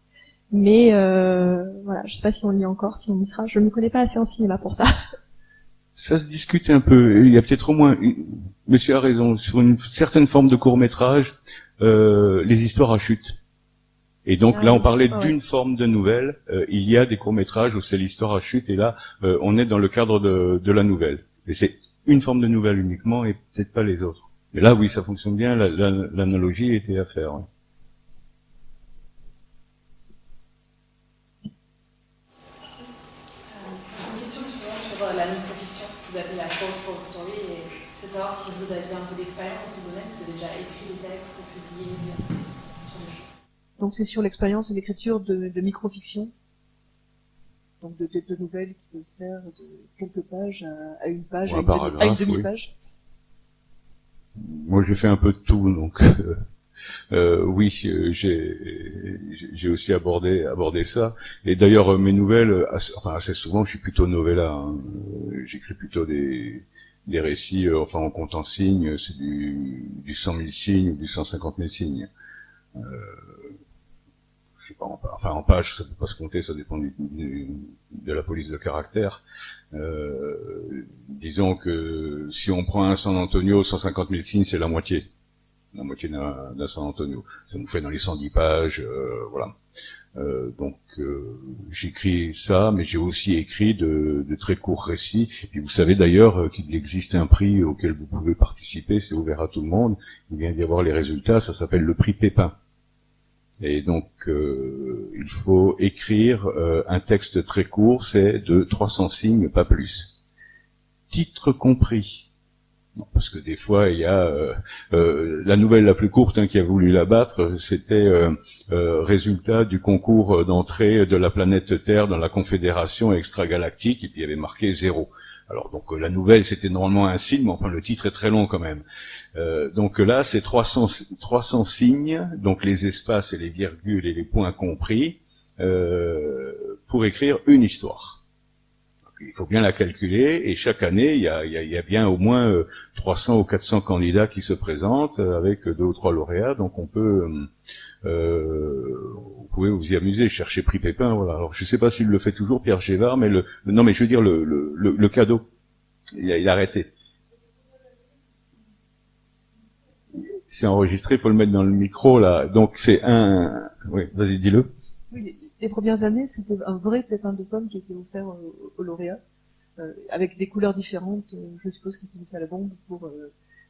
Mais euh, voilà, je sais pas si on lit encore, si on y sera. Je ne me connais pas assez en cinéma pour ça. Ça se discute un peu. Il y a peut-être au moins, Monsieur a raison, sur une certaine forme de court métrage, euh, les histoires à chute. Et donc Ah là, on parlait ouais. d'une forme de nouvelle. Euh, il y a des courts métrages où c'est l'histoire à chute, et là, euh, on est dans le cadre de, de la nouvelle. Et c'est une forme de nouvelle uniquement, et peut-être pas les autres. Mais là, oui, ça fonctionne bien. la- la- L'analogie était à faire. ouais. Une question justement sur euh, la microfiction que vous appelez la short story et je veux savoir si vous avez un peu d'expérience dans ce domaine, vous avez déjà écrit des textes, publié euh. Donc c'est sur l'expérience et l'écriture de, de microfiction. Donc de, de, de nouvelles qui peuvent faire de quelques pages à, à une page, à un une, demi- paragraphe, à une oui. demi-page. Moi, j'ai fait un peu de tout, donc euh, euh, oui, euh, j'ai j'ai aussi abordé abordé ça. Et d'ailleurs, mes nouvelles, assez, enfin assez souvent, je suis plutôt novella. hein. J'écris plutôt des des récits, euh, enfin en compte en signes, c'est du du 100 000 signes ou du 150 000 signes. Euh, en, enfin en page, ça peut pas se compter, ça dépend de la police de caractère. Euh, disons que si on prend un San Antonio, 150 000 signes, c'est la moitié. La moitié d'un San Antonio. Ça nous fait dans les 110 pages, euh, voilà. Euh, donc euh, j'écris ça, mais j'ai aussi écrit de, de très courts récits. Et vous savez d'ailleurs qu'il existe un prix auquel vous pouvez participer, c'est ouvert à tout le monde. Il vient d'y avoir les résultats, ça s'appelle le prix Pépin. Et donc, euh, il faut écrire euh, un texte très court, c'est de 300 signes, pas plus. Titre compris. Parce que des fois, il y a euh, la nouvelle la plus courte hein, qui a voulu la battre, c'était résultat du concours d'entrée de la planète Terre dans la Confédération extragalactique, et puis il y avait marqué zéro. Alors donc euh, la nouvelle c'était normalement un signe, mais enfin le titre est très long quand même. Euh, donc là c'est 300, 300 signes, donc les espaces et les virgules et les points compris, euh, pour écrire une histoire. Il faut bien la calculer et chaque année il y a, y a- y a bien au moins euh, 300 ou 400 candidats qui se présentent euh, avec deux ou trois lauréats, donc on peut euh, euh, vous pouvez vous y amuser, chercher prix Pépin, voilà. Alors je sais pas s'il le fait toujours, Pierre Gévard, mais le, non mais je veux dire le, le, le, le cadeau, il a, il a arrêté. C'est enregistré, il faut le mettre dans le micro là. Donc c'est un, oui, vas-y dis-le. Oui, les, premières années, c'était un vrai pépin de pomme qui était offert aux, aux lauréats, euh, avec des couleurs différentes. euh, Je suppose qu'il faisait ça à la bombe pour,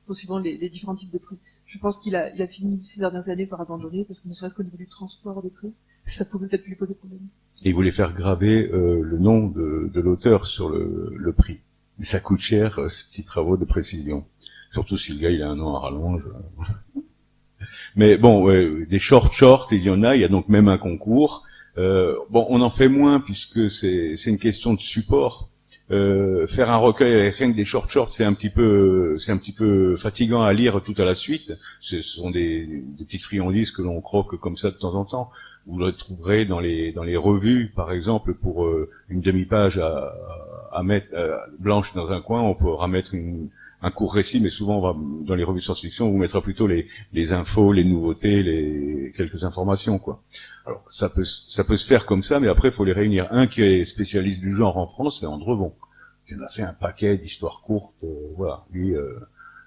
euh, pour suivant les, les différents types de prix. Je pense qu'il a, il a fini ces dernières années par abandonner, parce que ne serait-ce qu'au niveau du transport des prix, ça pouvait peut-être lui poser problème. Et il voulait faire graver euh, le nom de, de l'auteur sur le, le prix. Et ça coûte cher, euh, ces petits travaux de précision. Surtout si le gars il a un nom à rallonge. Mais bon, ouais, des short short, il y en a. Il y a donc même un concours. Euh, bon, on en fait moins puisque c'est une question de support. Euh, faire un recueil avec rien que des short shorts, c'est un petit peu, c'est un petit peu fatigant à lire tout à la suite. Ce sont des, des petites friandises que l'on croque comme ça de temps en temps. Vous le trouverez dans les dans les revues, par exemple, pour euh, une demi-page à, à mettre euh, blanche dans un coin, on pourra mettre une, un court récit, mais souvent dans les revues science-fiction, on vous mettra plutôt les, les infos, les nouveautés, les quelques informations, quoi. Alors ça peut ça peut se faire comme ça, mais après il faut les réunir. Un qui est spécialiste du genre en France, c'est Andrevon, qui en a fait un paquet d'histoires courtes. euh, voilà, lui, euh,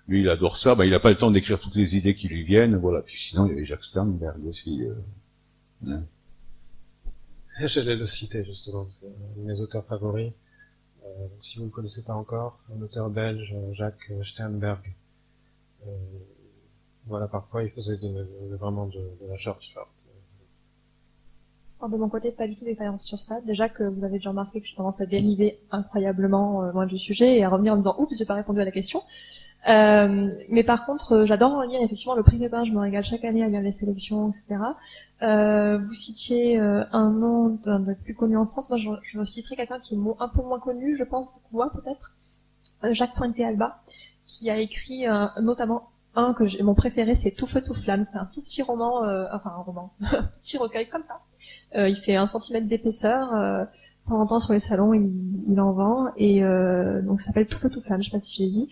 lui il adore ça. Ben, il n'a pas le temps d'écrire toutes les idées qui lui viennent. Voilà. Puis sinon il y avait Jacques Sternberg aussi. euh, hein. J'allais le citer justement, mes auteurs favoris. Euh, si vous ne connaissez pas encore, un auteur belge, euh, Jacques Sternberg. Euh, voilà, parfois il faisait vraiment de, la short short. De mon côté, pas du tout d'expérience sur ça. Déjà que vous avez déjà remarqué que j'ai tendance à dériver incroyablement loin du sujet et à revenir en me disant oups, j'ai pas répondu à la question. Euh, mais par contre, euh, j'adore en lire effectivement le prix Pépin. Je me régale chaque année à lire les sélections, etc. Euh, vous citiez euh, un nom d'un des plus connu en France. Moi, je, je citerai quelqu'un qui est un peu moins connu, je pense, beaucoup moins peut-être. Euh, Jacques Fuente-Alba, qui a écrit notamment un que j'ai, mon préféré, c'est Tout feu tout flamme. C'est un tout petit roman, enfin un roman, un petit recueil comme ça. il fait un centimètre d'épaisseur. de temps en temps sur les salons, il, il en vend et donc ça s'appelle Tout feu tout flamme. Je sais pas si j'ai dit.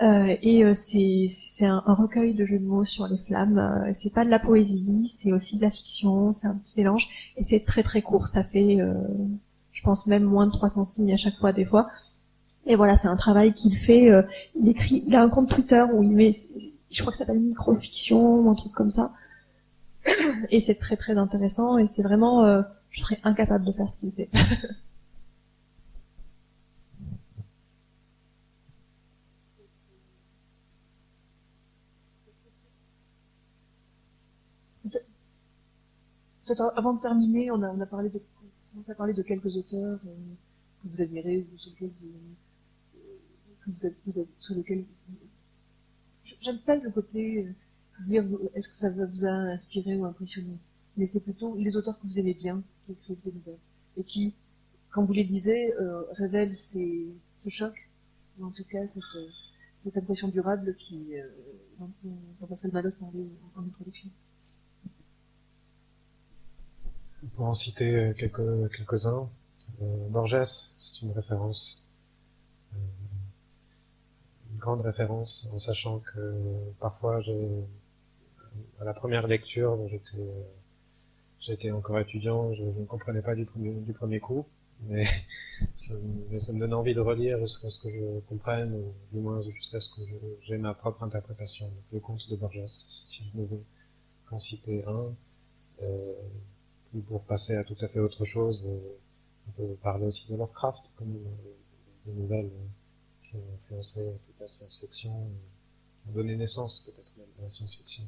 Euh, et euh, c'est un, un, recueil de jeux de mots sur les flammes. Euh, c'est pas de la poésie, c'est aussi de la fiction, c'est un petit mélange. Et c'est très très court, ça fait, euh, je pense même moins de 300 signes à chaque fois des fois. Et voilà, c'est un travail qu'il fait. il écrit, il a un compte Twitter où il met, je crois que ça s'appelle microfiction ou un truc comme ça. Et c'est très très intéressant. Et c'est vraiment, je serais incapable de faire ce qu'il fait. Avant de terminer, on a, parlé de, quelques auteurs euh, que vous admirez ou sur lesquels vous, êtes, sur j'aime pas le côté euh, dire est-ce que ça vous a inspiré ou impressionné, mais c'est plutôt les auteurs que vous aimez bien qui écrivent des nouvelles et qui, quand vous les lisez, euh, révèlent ce choc, ou en tout cas cette, impression durable qui, euh, dont, Pascal Malot parlait en introduction. Pour en citer quelques, quelques-uns, euh, Borges, c'est une référence, euh, une grande référence, en sachant que parfois, à la première lecture, j'étais, encore étudiant, je, ne comprenais pas du premier, du premier coup, mais ça, me donne envie de relire jusqu'à ce que je comprenne, ou du moins jusqu'à ce que j'ai ma propre interprétation. le conte de Borges, si je devais en citer un, euh, pour passer à tout à fait autre chose, euh, on peut parler aussi de Lovecraft, comme des nouvelles euh, qui ont influencé toute la science-fiction, qui ont donné naissance peut-être même à la science-fiction.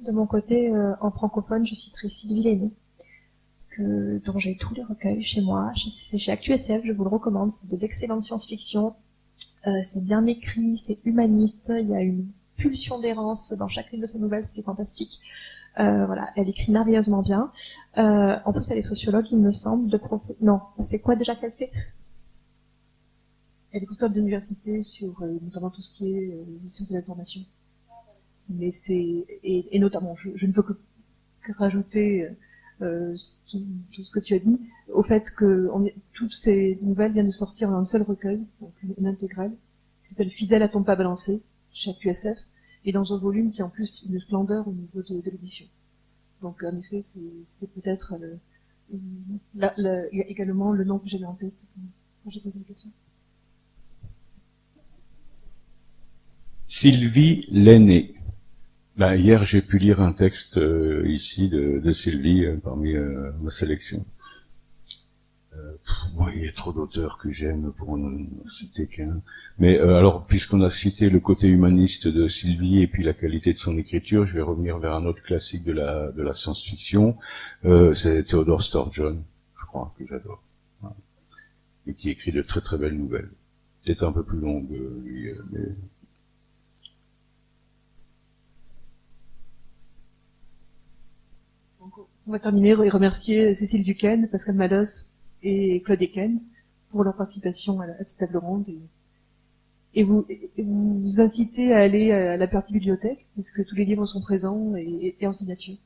De mon côté, euh, en francophone, je citerai Sylvie Lenné, que, dont j'ai tous les recueils chez moi. C'est chez ActuSF, je vous le recommande. C'est de l'excellente science-fiction. Euh, c'est bien écrit, c'est humaniste. Il y a une pulsion d'errance dans chacune de ses nouvelles, c'est fantastique. Euh, voilà, elle écrit merveilleusement bien. Euh, en plus, elle est sociologue, il me semble, de prof... Non, c'est quoi déjà qu'elle fait? Elle est professeure d'université sur euh, notamment tout ce qui est euh, sciences de l'information. Mais c'est et, et, notamment, je, je, ne veux que, que rajouter euh, tout, tout, ce que tu as dit au fait que on, toutes ces nouvelles viennent de sortir dans un seul recueil, donc une, une intégrale, qui s'appelle Fidèle à ton pas balancé, chaque USF et dans un volume qui a en plus une splendeur au niveau de, l'édition. Donc en effet, c'est peut-être également le nom que j'avais en tête quand j'ai posé la question. Sylvie Lenné. Ben, hier, j'ai pu lire un texte euh, ici de, de Sylvie euh, parmi euh, ma sélection. Euh, il y a trop d'auteurs que j'aime pour en citer qu'un. Mais euh, alors, puisqu'on a cité le côté humaniste de Sylvie et puis la qualité de son écriture, je vais revenir vers un autre classique de la de la science-fiction. Euh, c'est Theodore Sturgeon, je crois que j'adore, et qui écrit de très très belles nouvelles. Peut-être un peu plus longue, lui, mais On va terminer et remercier Cécile Duquesne, Pascal Malos et Claude Eken pour leur participation à, cette table ronde et, vous, vous inciter à aller à la partie bibliothèque puisque tous les livres sont présents et, et en signature.